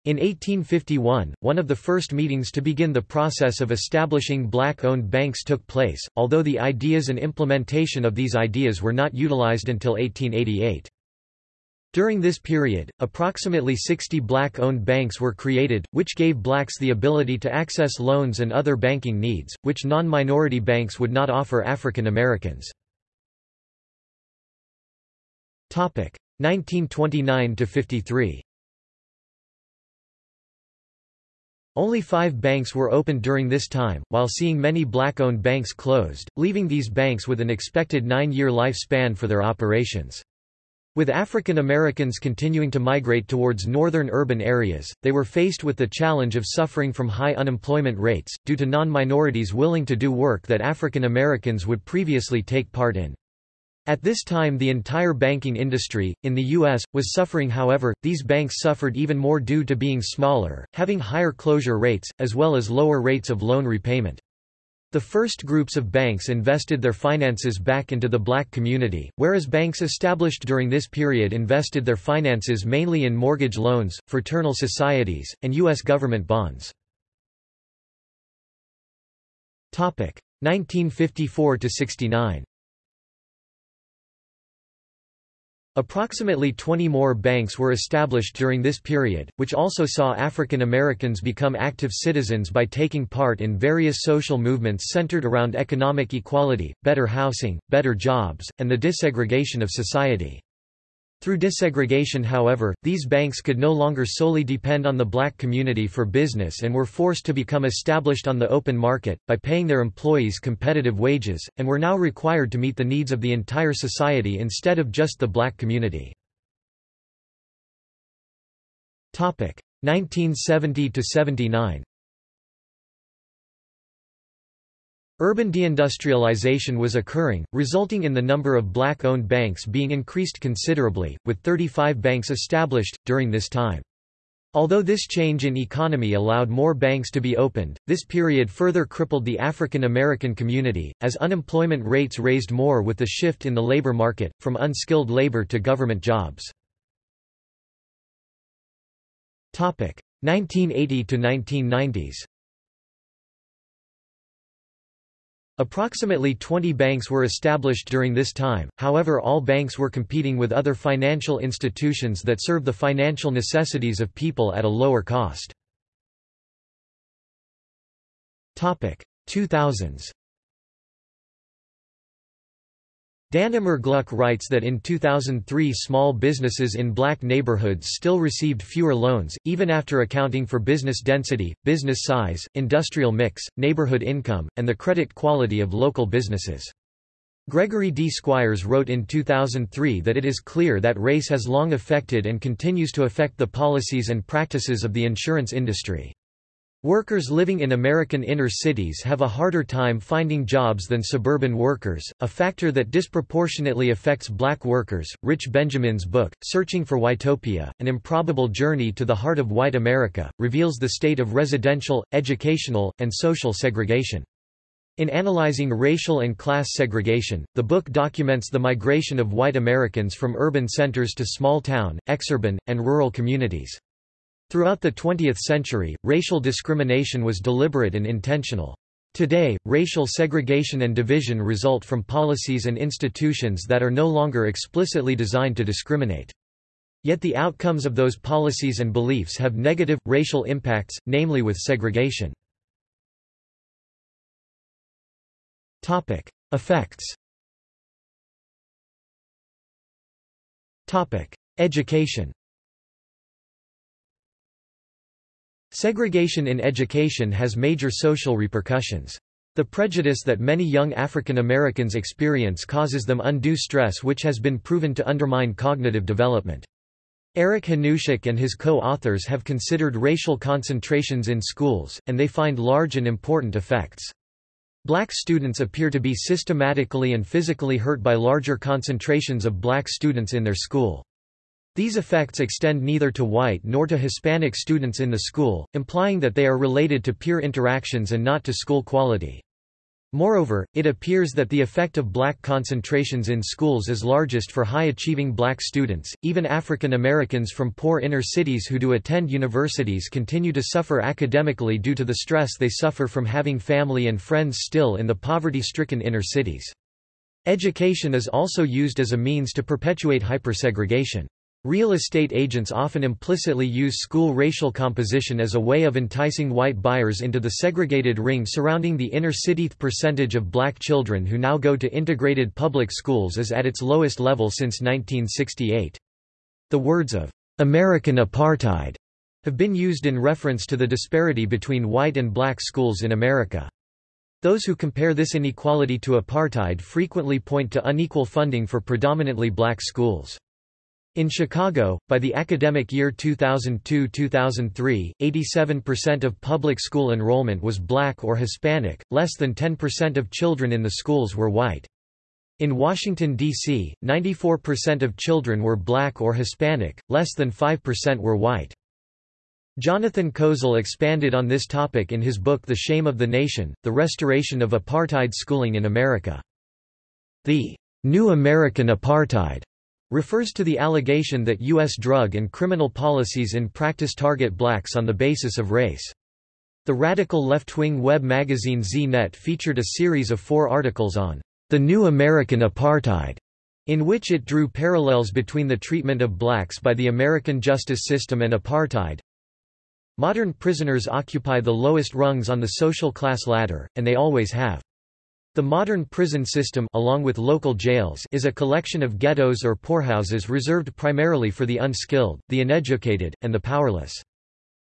In 1851, one of the first meetings to begin the process of establishing black-owned banks took place, although the ideas and implementation of these ideas were not utilized until 1888. During this period, approximately 60 black-owned banks were created, which gave blacks the ability to access loans and other banking needs, which non-minority banks would not offer African Americans. 1929–53 Only five banks were opened during this time, while seeing many black-owned banks closed, leaving these banks with an expected nine-year lifespan for their operations. With African Americans continuing to migrate towards northern urban areas, they were faced with the challenge of suffering from high unemployment rates, due to non-minorities willing to do work that African Americans would previously take part in. At this time the entire banking industry, in the U.S., was suffering however, these banks suffered even more due to being smaller, having higher closure rates, as well as lower rates of loan repayment. The first groups of banks invested their finances back into the black community, whereas banks established during this period invested their finances mainly in mortgage loans, fraternal societies, and U.S. government bonds. 1954–69 Approximately 20 more banks were established during this period, which also saw African Americans become active citizens by taking part in various social movements centered around economic equality, better housing, better jobs, and the desegregation of society. Through desegregation however, these banks could no longer solely depend on the black community for business and were forced to become established on the open market, by paying their employees competitive wages, and were now required to meet the needs of the entire society instead of just the black community. 1970–79 Urban deindustrialization was occurring, resulting in the number of black-owned banks being increased considerably, with 35 banks established, during this time. Although this change in economy allowed more banks to be opened, this period further crippled the African American community, as unemployment rates raised more with the shift in the labor market, from unskilled labor to government jobs. 1980 Approximately 20 banks were established during this time, however all banks were competing with other financial institutions that serve the financial necessities of people at a lower cost. 2000s Dan Immergluck writes that in 2003 small businesses in black neighborhoods still received fewer loans, even after accounting for business density, business size, industrial mix, neighborhood income, and the credit quality of local businesses. Gregory D. Squires wrote in 2003 that it is clear that race has long affected and continues to affect the policies and practices of the insurance industry. Workers living in American inner cities have a harder time finding jobs than suburban workers, a factor that disproportionately affects black workers. Rich Benjamin's book, Searching for Whitopia An Improbable Journey to the Heart of White America, reveals the state of residential, educational, and social segregation. In analyzing racial and class segregation, the book documents the migration of white Americans from urban centers to small town, exurban, and rural communities. Throughout the 20th century, racial discrimination was deliberate and intentional. Today, racial segregation and division result from policies and institutions that are no longer explicitly designed to discriminate. Yet the outcomes of those policies and beliefs have negative, racial impacts, namely with segregation. Effects Education Segregation in education has major social repercussions. The prejudice that many young African Americans experience causes them undue stress which has been proven to undermine cognitive development. Eric Hanushek and his co-authors have considered racial concentrations in schools, and they find large and important effects. Black students appear to be systematically and physically hurt by larger concentrations of black students in their school. These effects extend neither to white nor to Hispanic students in the school, implying that they are related to peer interactions and not to school quality. Moreover, it appears that the effect of black concentrations in schools is largest for high-achieving black students. Even African Americans from poor inner cities who do attend universities continue to suffer academically due to the stress they suffer from having family and friends still in the poverty-stricken inner cities. Education is also used as a means to perpetuate hypersegregation. Real estate agents often implicitly use school racial composition as a way of enticing white buyers into the segregated ring surrounding the inner city. The percentage of black children who now go to integrated public schools is at its lowest level since 1968. The words of American apartheid have been used in reference to the disparity between white and black schools in America. Those who compare this inequality to apartheid frequently point to unequal funding for predominantly black schools. In Chicago, by the academic year 2002-2003, 87% of public school enrollment was black or Hispanic, less than 10% of children in the schools were white. In Washington, D.C., 94% of children were black or Hispanic, less than 5% were white. Jonathan Kozol expanded on this topic in his book The Shame of the Nation, The Restoration of Apartheid Schooling in America. The New American Apartheid refers to the allegation that U.S. drug and criminal policies in practice target blacks on the basis of race. The radical left-wing web magazine Z-Net featured a series of four articles on the new American apartheid, in which it drew parallels between the treatment of blacks by the American justice system and apartheid. Modern prisoners occupy the lowest rungs on the social class ladder, and they always have. The modern prison system along with local jails is a collection of ghettos or poorhouses reserved primarily for the unskilled, the uneducated, and the powerless.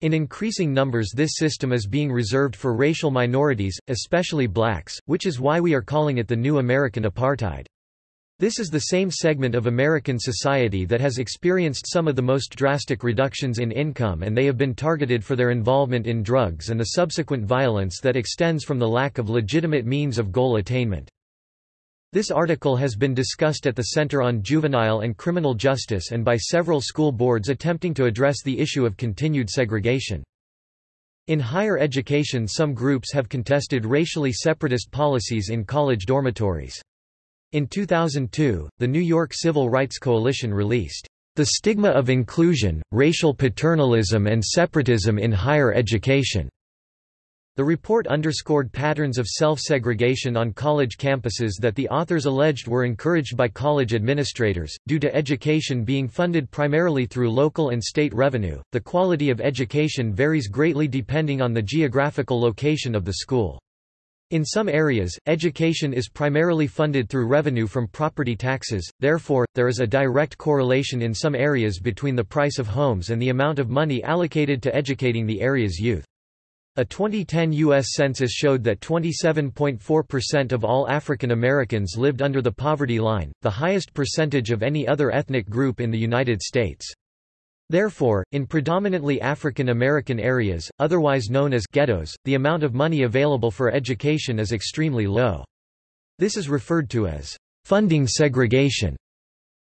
In increasing numbers this system is being reserved for racial minorities, especially blacks, which is why we are calling it the new American apartheid. This is the same segment of American society that has experienced some of the most drastic reductions in income and they have been targeted for their involvement in drugs and the subsequent violence that extends from the lack of legitimate means of goal attainment. This article has been discussed at the Center on Juvenile and Criminal Justice and by several school boards attempting to address the issue of continued segregation. In higher education some groups have contested racially separatist policies in college dormitories. In 2002, the New York Civil Rights Coalition released, "...the stigma of inclusion, racial paternalism and separatism in higher education." The report underscored patterns of self-segregation on college campuses that the authors alleged were encouraged by college administrators. Due to education being funded primarily through local and state revenue, the quality of education varies greatly depending on the geographical location of the school. In some areas, education is primarily funded through revenue from property taxes, therefore, there is a direct correlation in some areas between the price of homes and the amount of money allocated to educating the area's youth. A 2010 U.S. Census showed that 27.4% of all African Americans lived under the poverty line, the highest percentage of any other ethnic group in the United States. Therefore, in predominantly African American areas, otherwise known as ghettos, the amount of money available for education is extremely low. This is referred to as funding segregation.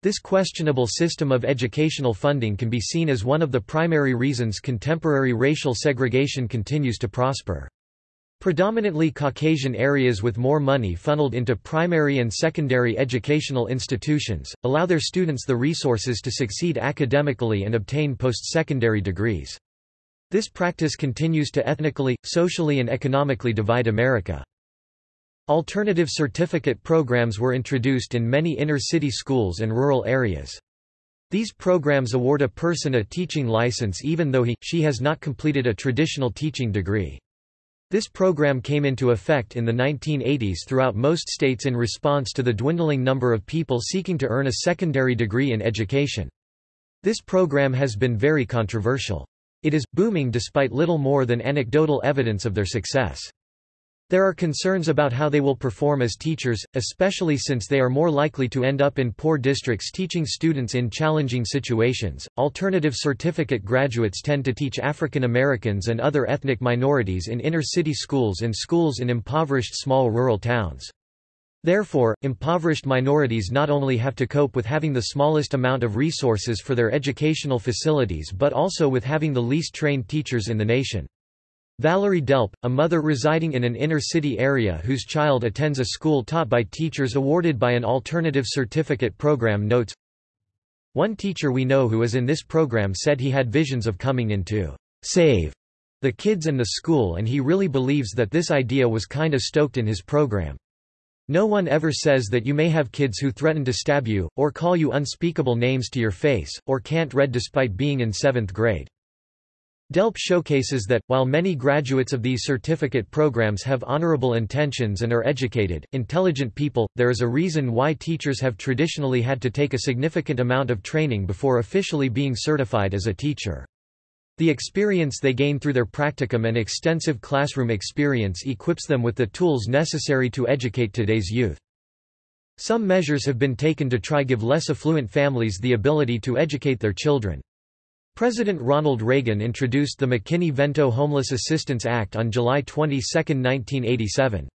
This questionable system of educational funding can be seen as one of the primary reasons contemporary racial segregation continues to prosper. Predominantly Caucasian areas with more money funneled into primary and secondary educational institutions, allow their students the resources to succeed academically and obtain post-secondary degrees. This practice continues to ethnically, socially and economically divide America. Alternative certificate programs were introduced in many inner-city schools and rural areas. These programs award a person a teaching license even though he, she has not completed a traditional teaching degree. This program came into effect in the 1980s throughout most states in response to the dwindling number of people seeking to earn a secondary degree in education. This program has been very controversial. It is, booming despite little more than anecdotal evidence of their success. There are concerns about how they will perform as teachers, especially since they are more likely to end up in poor districts teaching students in challenging situations. Alternative certificate graduates tend to teach African Americans and other ethnic minorities in inner city schools and schools in impoverished small rural towns. Therefore, impoverished minorities not only have to cope with having the smallest amount of resources for their educational facilities but also with having the least trained teachers in the nation. Valerie Delp, a mother residing in an inner-city area whose child attends a school taught by teachers awarded by an alternative certificate program notes, One teacher we know who is in this program said he had visions of coming into save the kids and the school and he really believes that this idea was kinda stoked in his program. No one ever says that you may have kids who threaten to stab you, or call you unspeakable names to your face, or can't read despite being in seventh grade. DELP showcases that, while many graduates of these certificate programs have honorable intentions and are educated, intelligent people, there is a reason why teachers have traditionally had to take a significant amount of training before officially being certified as a teacher. The experience they gain through their practicum and extensive classroom experience equips them with the tools necessary to educate today's youth. Some measures have been taken to try give less affluent families the ability to educate their children. President Ronald Reagan introduced the McKinney-Vento Homeless Assistance Act on July 22, 1987.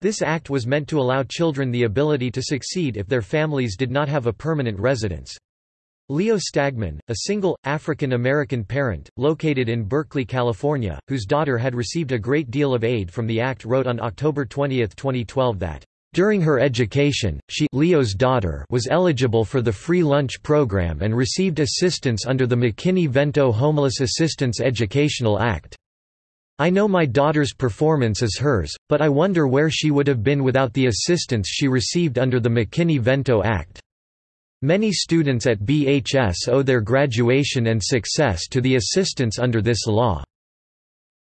This act was meant to allow children the ability to succeed if their families did not have a permanent residence. Leo Stagman, a single, African-American parent, located in Berkeley, California, whose daughter had received a great deal of aid from the act wrote on October 20, 2012 that during her education, she Leo's daughter was eligible for the free lunch program and received assistance under the McKinney-Vento Homeless Assistance Educational Act. I know my daughter's performance is hers, but I wonder where she would have been without the assistance she received under the McKinney-Vento Act. Many students at BHS owe their graduation and success to the assistance under this law.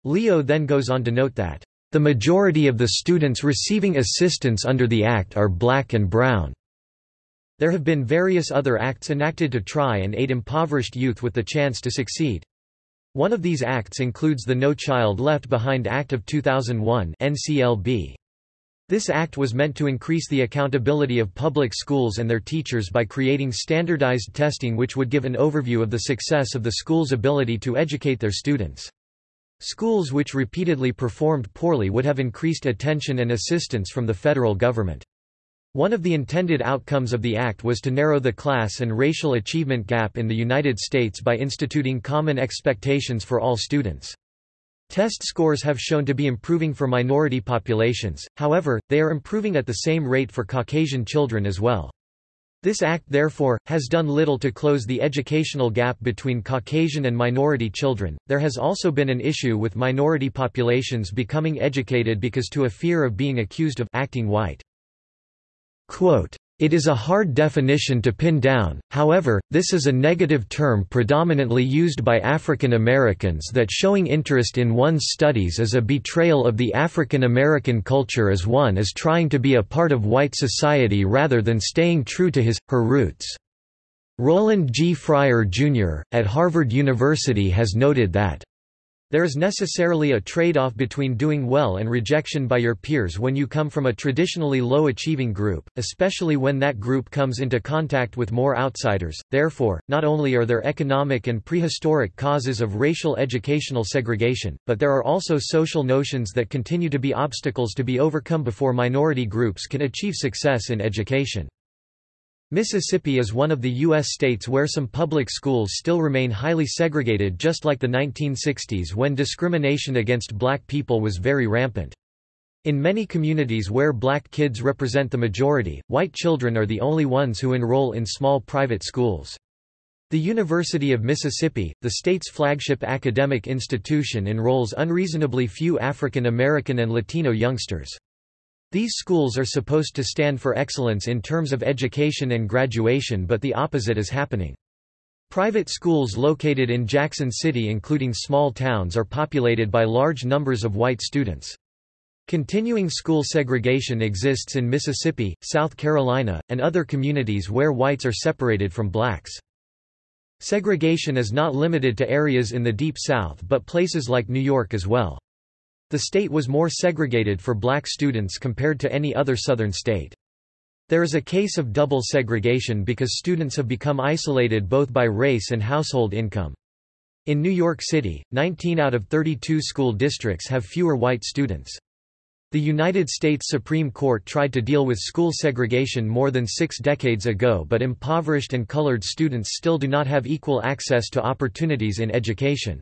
Leo then goes on to note that the majority of the students receiving assistance under the Act are black and brown. There have been various other acts enacted to try and aid impoverished youth with the chance to succeed. One of these acts includes the No Child Left Behind Act of 2001 NCLB. This act was meant to increase the accountability of public schools and their teachers by creating standardized testing which would give an overview of the success of the school's ability to educate their students. Schools which repeatedly performed poorly would have increased attention and assistance from the federal government. One of the intended outcomes of the act was to narrow the class and racial achievement gap in the United States by instituting common expectations for all students. Test scores have shown to be improving for minority populations, however, they are improving at the same rate for Caucasian children as well. This act therefore, has done little to close the educational gap between Caucasian and minority children. There has also been an issue with minority populations becoming educated because to a fear of being accused of acting white. Quote, it is a hard definition to pin down, however, this is a negative term predominantly used by African Americans that showing interest in one's studies is a betrayal of the African American culture as one is trying to be a part of white society rather than staying true to his, her roots. Roland G. Fryer, Jr., at Harvard University has noted that there is necessarily a trade-off between doing well and rejection by your peers when you come from a traditionally low-achieving group, especially when that group comes into contact with more outsiders. Therefore, not only are there economic and prehistoric causes of racial educational segregation, but there are also social notions that continue to be obstacles to be overcome before minority groups can achieve success in education. Mississippi is one of the U.S. states where some public schools still remain highly segregated just like the 1960s when discrimination against black people was very rampant. In many communities where black kids represent the majority, white children are the only ones who enroll in small private schools. The University of Mississippi, the state's flagship academic institution enrolls unreasonably few African American and Latino youngsters. These schools are supposed to stand for excellence in terms of education and graduation but the opposite is happening. Private schools located in Jackson City including small towns are populated by large numbers of white students. Continuing school segregation exists in Mississippi, South Carolina, and other communities where whites are separated from blacks. Segregation is not limited to areas in the Deep South but places like New York as well. The state was more segregated for black students compared to any other southern state. There is a case of double segregation because students have become isolated both by race and household income. In New York City, 19 out of 32 school districts have fewer white students. The United States Supreme Court tried to deal with school segregation more than six decades ago but impoverished and colored students still do not have equal access to opportunities in education.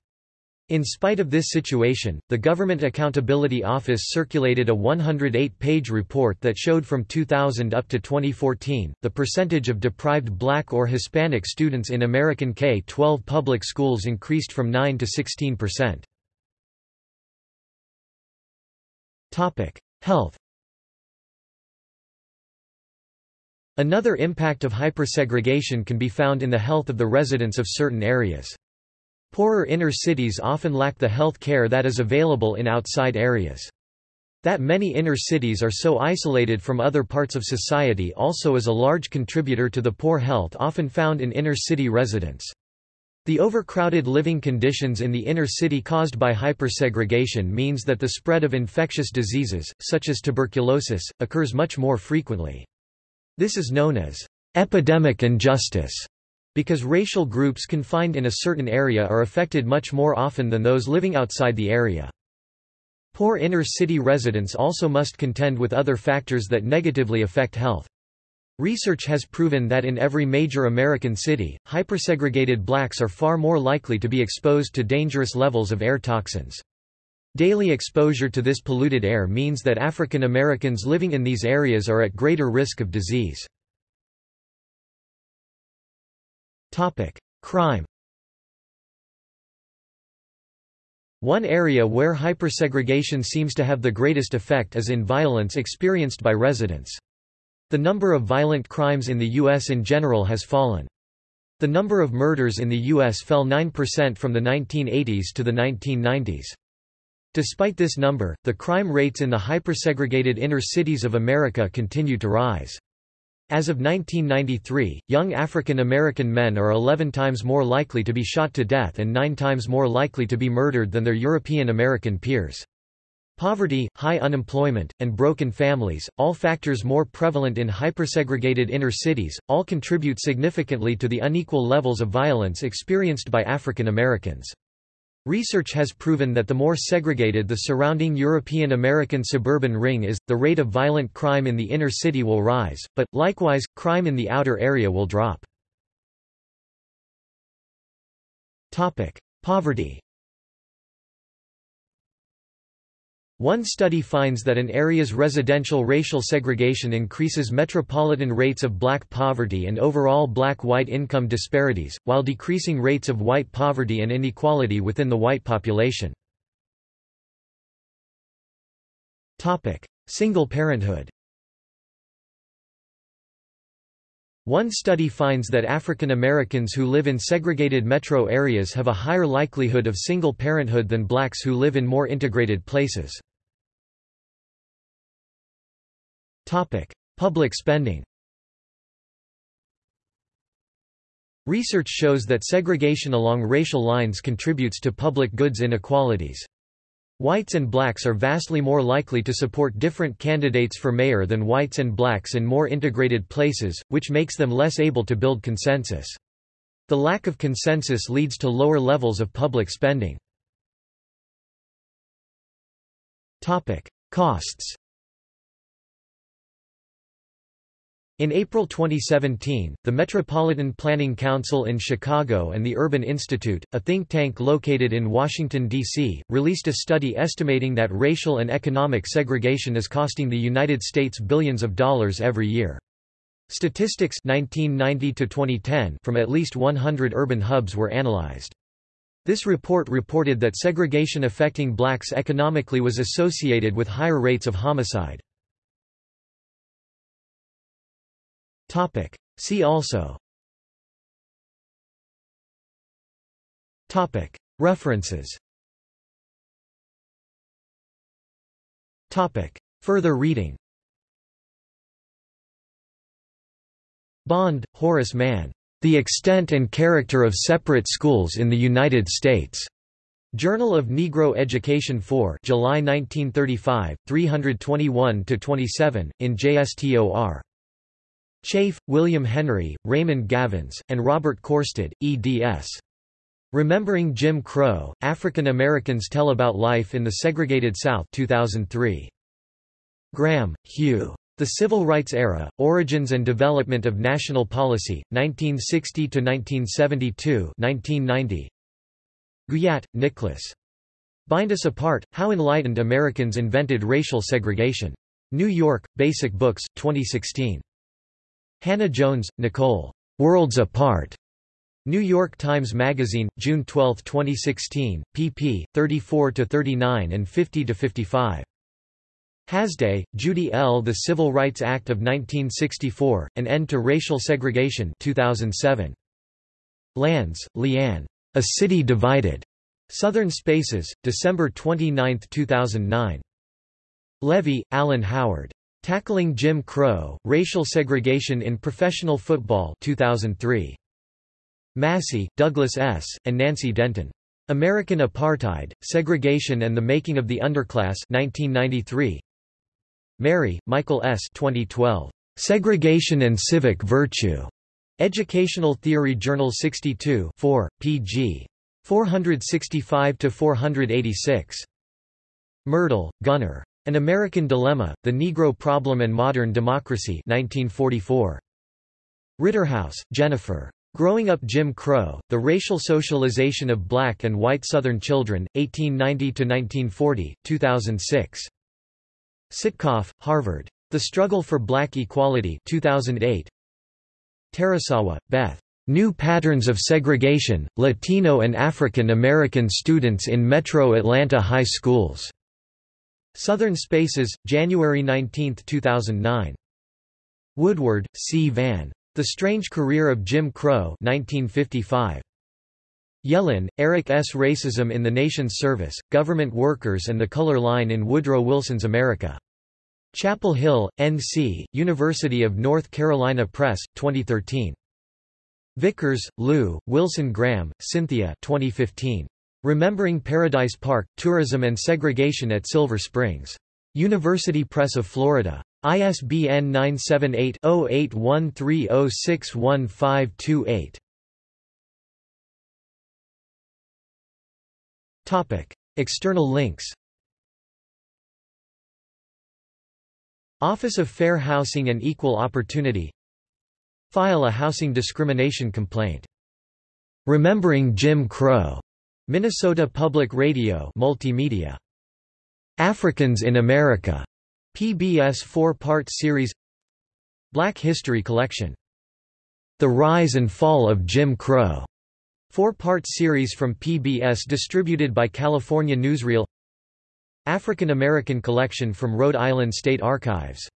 In spite of this situation, the Government Accountability Office circulated a 108-page report that showed from 2000 up to 2014, the percentage of deprived black or Hispanic students in American K-12 public schools increased from 9 to 16 percent. Health Another impact of hypersegregation can be found in the health of the residents of certain areas. Poorer inner cities often lack the health care that is available in outside areas. That many inner cities are so isolated from other parts of society also is a large contributor to the poor health often found in inner city residents. The overcrowded living conditions in the inner city caused by hypersegregation means that the spread of infectious diseases, such as tuberculosis, occurs much more frequently. This is known as epidemic injustice because racial groups confined in a certain area are affected much more often than those living outside the area. Poor inner-city residents also must contend with other factors that negatively affect health. Research has proven that in every major American city, hypersegregated blacks are far more likely to be exposed to dangerous levels of air toxins. Daily exposure to this polluted air means that African Americans living in these areas are at greater risk of disease. Crime One area where hypersegregation seems to have the greatest effect is in violence experienced by residents. The number of violent crimes in the U.S. in general has fallen. The number of murders in the U.S. fell 9% from the 1980s to the 1990s. Despite this number, the crime rates in the hypersegregated inner cities of America continue to rise. As of 1993, young African American men are 11 times more likely to be shot to death and 9 times more likely to be murdered than their European American peers. Poverty, high unemployment, and broken families, all factors more prevalent in hypersegregated inner cities, all contribute significantly to the unequal levels of violence experienced by African Americans. Research has proven that the more segregated the surrounding European American suburban ring is, the rate of violent crime in the inner city will rise, but, likewise, crime in the outer area will drop. Poverty One study finds that an area's residential racial segregation increases metropolitan rates of black poverty and overall black-white income disparities, while decreasing rates of white poverty and inequality within the white population. Single parenthood One study finds that African Americans who live in segregated metro areas have a higher likelihood of single parenthood than blacks who live in more integrated places. Public spending Research shows that segregation along racial lines contributes to public goods inequalities. Whites and blacks are vastly more likely to support different candidates for mayor than whites and blacks in more integrated places, which makes them less able to build consensus. The lack of consensus leads to lower levels of public spending. Costs In April 2017, the Metropolitan Planning Council in Chicago and the Urban Institute, a think tank located in Washington, D.C., released a study estimating that racial and economic segregation is costing the United States billions of dollars every year. Statistics 1990 from at least 100 urban hubs were analyzed. This report reported that segregation affecting blacks economically was associated with higher rates of homicide. Topic. See also Topic. References Topic. Further reading Bond, Horace Mann. The Extent and Character of Separate Schools in the United States. Journal of Negro Education 4 July 1935, 321–27, in JSTOR. Chafe, William Henry, Raymond Gavins, and Robert Korstad, eds. Remembering Jim Crow, African Americans Tell About Life in the Segregated South 2003. Graham, Hugh. The Civil Rights Era, Origins and Development of National Policy, 1960–1972 1990. Guyatt, Nicholas. Bind Us Apart, How Enlightened Americans Invented Racial Segregation. New York, Basic Books, 2016. Hannah Jones, Nikole. Worlds Apart. New York Times Magazine, June 12, 2016, pp. 34–39 and 50–55. Hasday, Judy L. The Civil Rights Act of 1964, An End to Racial Segregation 2007. Lands, LeeAnn. A City Divided. Southern Spaces, December 29, 2009. Levy, Alan Howard. Tackling Jim Crow, Racial Segregation in Professional Football 2003. Massey, Douglas S., and Nancy Denton. American Apartheid, Segregation and the Making of the Underclass 1993. Merry, Michael S. 2012. Segregation and Civic Virtue. Educational Theory Journal 62 4, pg. 465–486. Myrdal, Gunnar. An American Dilemma, The Negro Problem and Modern Democracy 1944. Ritterhouse, Jennifer. Growing Up Jim Crow, The Racial Socialization of Black and White Southern Children, 1890–1940, 2006. Sitkoff, Harvard. The Struggle for Black Equality 2008. Tarasawa, Beth. New Patterns of Segregation, Latino and African American Students in Metro Atlanta High Schools. Southern Spaces, January 19, 2009. Woodward, C. Van. The Strange Career of Jim Crow 1955. Yellin, Eric S. Racism in the Nation's Service, Government Workers and the Color Line in Woodrow Wilson's America. Chapel Hill, N.C., University of North Carolina Press, 2013. Vickers, Lu, Wilson Graham, Cynthia 2015. Remembering Paradise Park, Tourism and Segregation at Silver Springs. University Press of Florida. ISBN 978 0813061528. External links Office of Fair Housing and Equal Opportunity File a housing discrimination complaint. Remembering Jim Crow. Minnesota Public Radio Multimedia. Africans in America. PBS four-part series Black History Collection. The Rise and Fall of Jim Crow. Four-part series from PBS distributed by California Newsreel African American Collection from Rhode Island State Archives